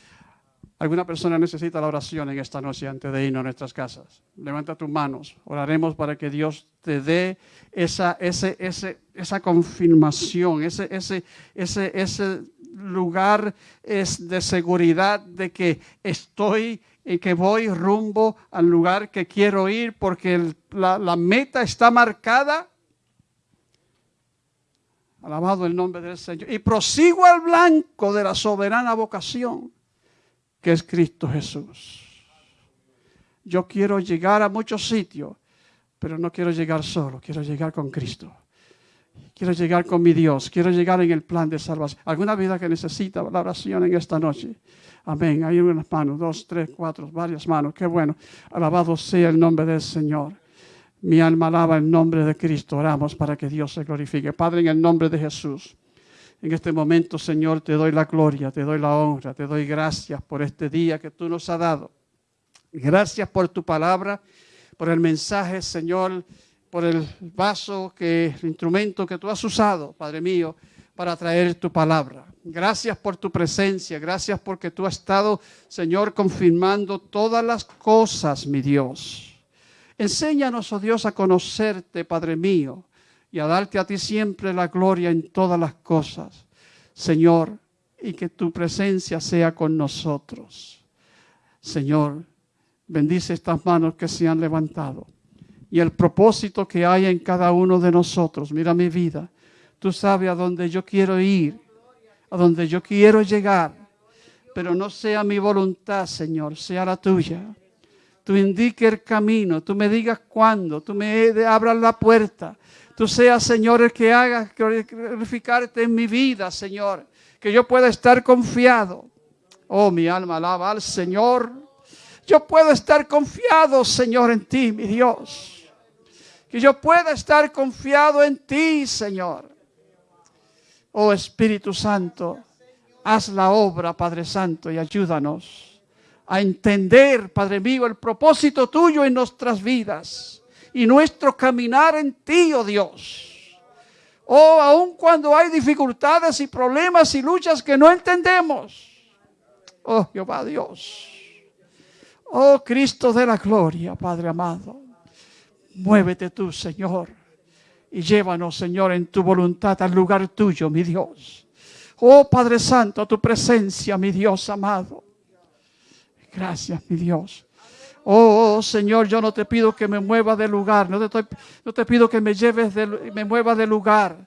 Speaker 6: ¿Alguna persona necesita la oración en esta noche antes de irnos a nuestras casas? Levanta tus manos. Oraremos para que Dios te dé esa, ese, esa confirmación, ese, ese, ese, ese lugar es de seguridad de que estoy y que voy rumbo al lugar que quiero ir porque la, la meta está marcada. Alabado el nombre del Señor. Y prosigo al blanco de la soberana vocación que es Cristo Jesús. Yo quiero llegar a muchos sitios, pero no quiero llegar solo, quiero llegar con Cristo. Quiero llegar con mi Dios, quiero llegar en el plan de salvación. ¿Alguna vida que necesita la oración en esta noche? Amén. Hay unas manos, dos, tres, cuatro, varias manos. Qué bueno. Alabado sea el nombre del Señor. Mi alma alaba el nombre de Cristo. Oramos para que Dios se glorifique. Padre, en el nombre de Jesús. En este momento, Señor, te doy la gloria, te doy la honra, te doy gracias por este día que tú nos has dado. Gracias por tu palabra, por el mensaje, Señor, por el vaso, que, el instrumento que tú has usado, Padre mío, para traer tu palabra. Gracias por tu presencia, gracias porque tú has estado, Señor, confirmando todas las cosas, mi Dios. Enséñanos, oh Dios, a conocerte, Padre mío y a darte a ti siempre la gloria en todas las cosas, Señor, y que tu presencia sea con nosotros. Señor, bendice estas manos que se han levantado y el propósito que hay en cada uno de nosotros. Mira mi vida, tú sabes a dónde yo quiero ir, a dónde yo quiero llegar, pero no sea mi voluntad, Señor, sea la tuya. Tú indique el camino, tú me digas cuándo, tú me abras la puerta, tú seas, Señor, el que haga glorificarte en mi vida, Señor. Que yo pueda estar confiado. Oh, mi alma alaba al Señor. Yo puedo estar confiado, Señor, en ti, mi Dios. Que yo pueda estar confiado en ti, Señor. Oh Espíritu Santo, haz la obra, Padre Santo, y ayúdanos a entender, Padre mío, el propósito tuyo en nuestras vidas y nuestro caminar en ti, oh Dios. Oh, aun cuando hay dificultades y problemas y luchas que no entendemos. Oh, Jehová Dios. Oh, Cristo de la gloria, Padre amado. Muévete tú, Señor. Y llévanos, Señor, en tu voluntad al lugar tuyo, mi Dios. Oh, Padre Santo, tu presencia, mi Dios amado. Gracias, mi Dios. Oh, Señor, yo no te pido que me mueva de lugar, no te, pido que me lleves de, me mueva de lugar,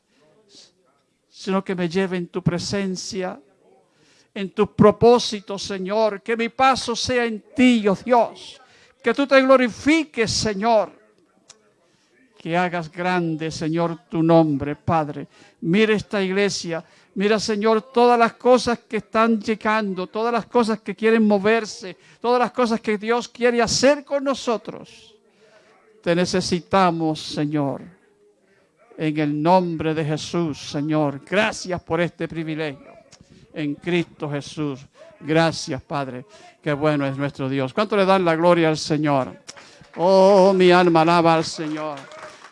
Speaker 6: sino que me lleve en tu presencia, en tu propósito, Señor, que mi paso sea en ti, oh Dios, que tú te glorifiques, Señor, que hagas grande, Señor, tu nombre, Padre. Mira esta iglesia, Mira, Señor, todas las cosas que están llegando, todas las cosas que quieren moverse, todas las cosas que Dios quiere hacer con nosotros. Te necesitamos, Señor. En el nombre de Jesús, Señor. Gracias por este privilegio. En Cristo Jesús. Gracias, Padre. Qué bueno es nuestro Dios. ¿Cuánto le dan la gloria al Señor? Oh, mi alma alaba al Señor.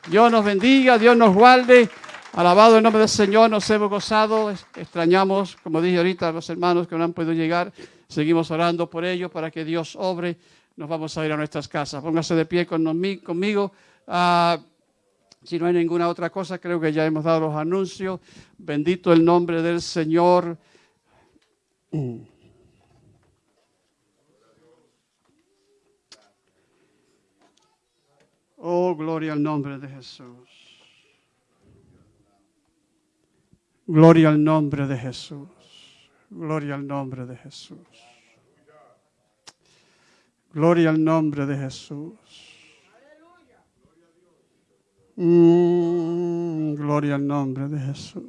Speaker 6: Dios nos bendiga, Dios nos guarde. Alabado el nombre del Señor, nos hemos gozado, extrañamos, como dije ahorita, a los hermanos que no han podido llegar, seguimos orando por ellos para que Dios obre, nos vamos a ir a nuestras casas. Póngase de pie conmigo. Ah, si no hay ninguna otra cosa, creo que ya hemos dado los anuncios. Bendito el nombre del Señor. Oh, gloria al nombre de Jesús. Gloria al nombre de Jesús. Gloria al nombre de Jesús. Gloria al nombre de Jesús. Mm, gloria al nombre de Jesús.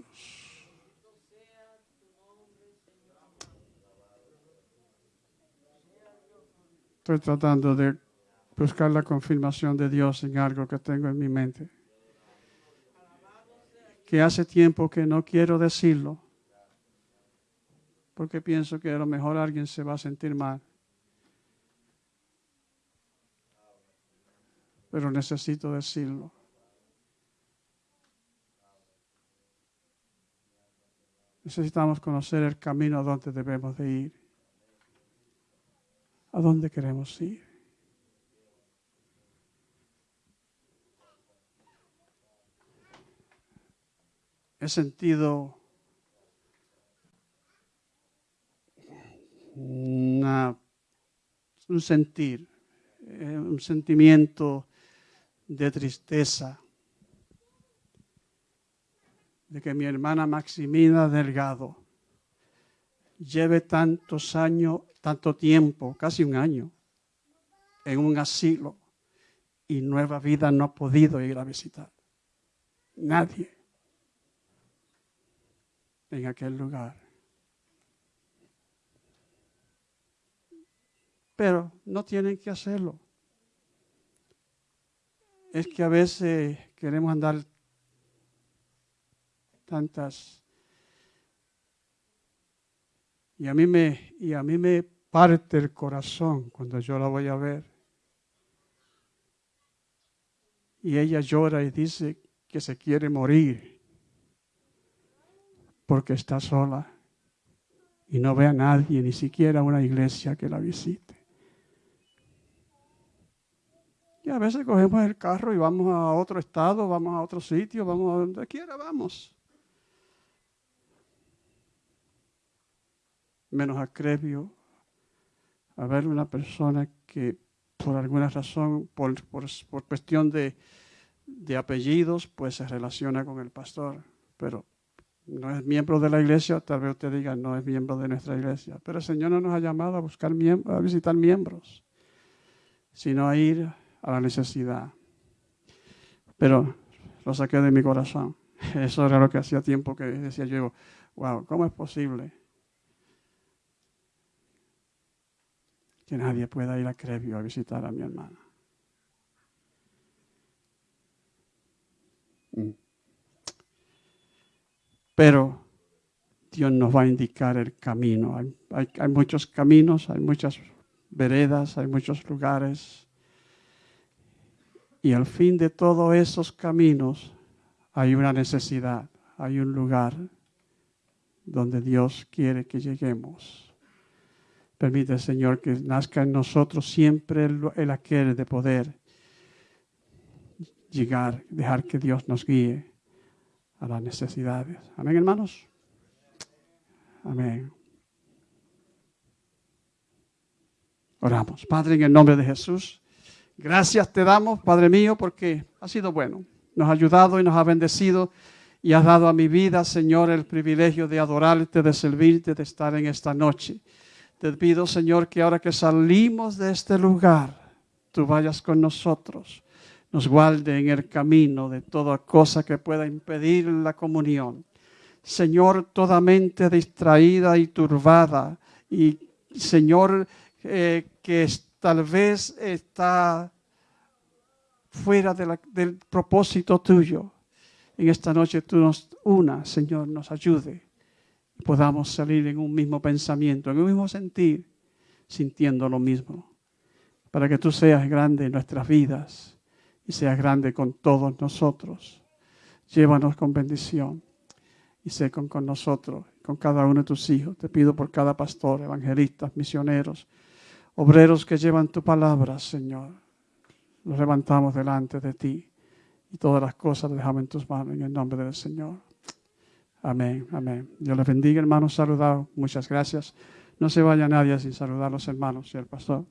Speaker 6: Estoy tratando de buscar la confirmación de Dios en algo que tengo en mi mente. Que hace tiempo que no quiero decirlo. Porque pienso que a lo mejor alguien se va a sentir mal. Pero necesito decirlo. Necesitamos conocer el camino a donde debemos de ir. A dónde queremos ir. He sentido un sentir, eh, un sentimiento de tristeza de que mi hermana Maximina Delgado lleve tantos años, tanto tiempo, casi un año, en un asilo y Nueva Vida no ha podido ir a visitar. Nadie en aquel lugar. Pero no tienen que hacerlo. Es que a veces queremos andar tantas y a mí me y a mí me parte el corazón cuando yo la voy a ver. Y ella llora y dice que se quiere morir porque está sola y no ve a nadie, ni siquiera una iglesia que la visite. Y a veces cogemos el carro y vamos a otro estado, vamos a otro sitio, vamos a donde quiera, vamos. Menos acrevio a ver una persona que por alguna razón, por, por, por cuestión de, de apellidos, pues se relaciona con el pastor. Pero no es miembro de la iglesia, tal vez usted diga, no es miembro de nuestra iglesia. Pero el Señor no nos ha llamado a buscar a visitar miembros, sino a ir a la necesidad. Pero lo saqué de mi corazón. Eso era lo que hacía tiempo que decía yo, wow, ¿cómo es posible que nadie pueda ir a Crevio a visitar a mi hermana? Mm. Pero Dios nos va a indicar el camino. Hay, muchos caminos, hay muchas veredas, hay muchos lugares. Y al fin de todos esos caminos hay una necesidad, hay un lugar donde Dios quiere que lleguemos. Permite, Señor, que nazca en nosotros siempre el, el aquel de poder llegar, dejar que Dios nos guíe a las necesidades. Amén, hermanos. Amén. Oramos. Padre, en el nombre de Jesús, gracias te damos, Padre mío, porque ha sido bueno. Nos ha ayudado y nos ha bendecido y has dado a mi vida, Señor, el privilegio de adorarte, de servirte, de estar en esta noche. Te pido, Señor, que ahora que salimos de este lugar, tú vayas con nosotros nos guarde en el camino de toda cosa que pueda impedir la comunión. Señor, toda mente distraída y turbada, y Señor, eh, que tal vez está fuera de la, del propósito tuyo. En esta noche tú nos una, Señor, nos ayude. Y podamos salir en un mismo pensamiento, en un mismo sentir, sintiendo lo mismo. Para que tú seas grande en nuestras vidas y seas grande con todos nosotros. Llévanos con bendición y sé con, nosotros, con cada uno de tus hijos. Te pido por cada pastor, evangelistas, misioneros, obreros que llevan tu palabra, Señor. Los levantamos delante de ti y todas las cosas las dejamos en tus manos en el nombre del Señor. Amén, amén. Dios les bendiga, hermanos. Saludados. Muchas gracias. No se vaya nadie sin saludar a los hermanos y al pastor.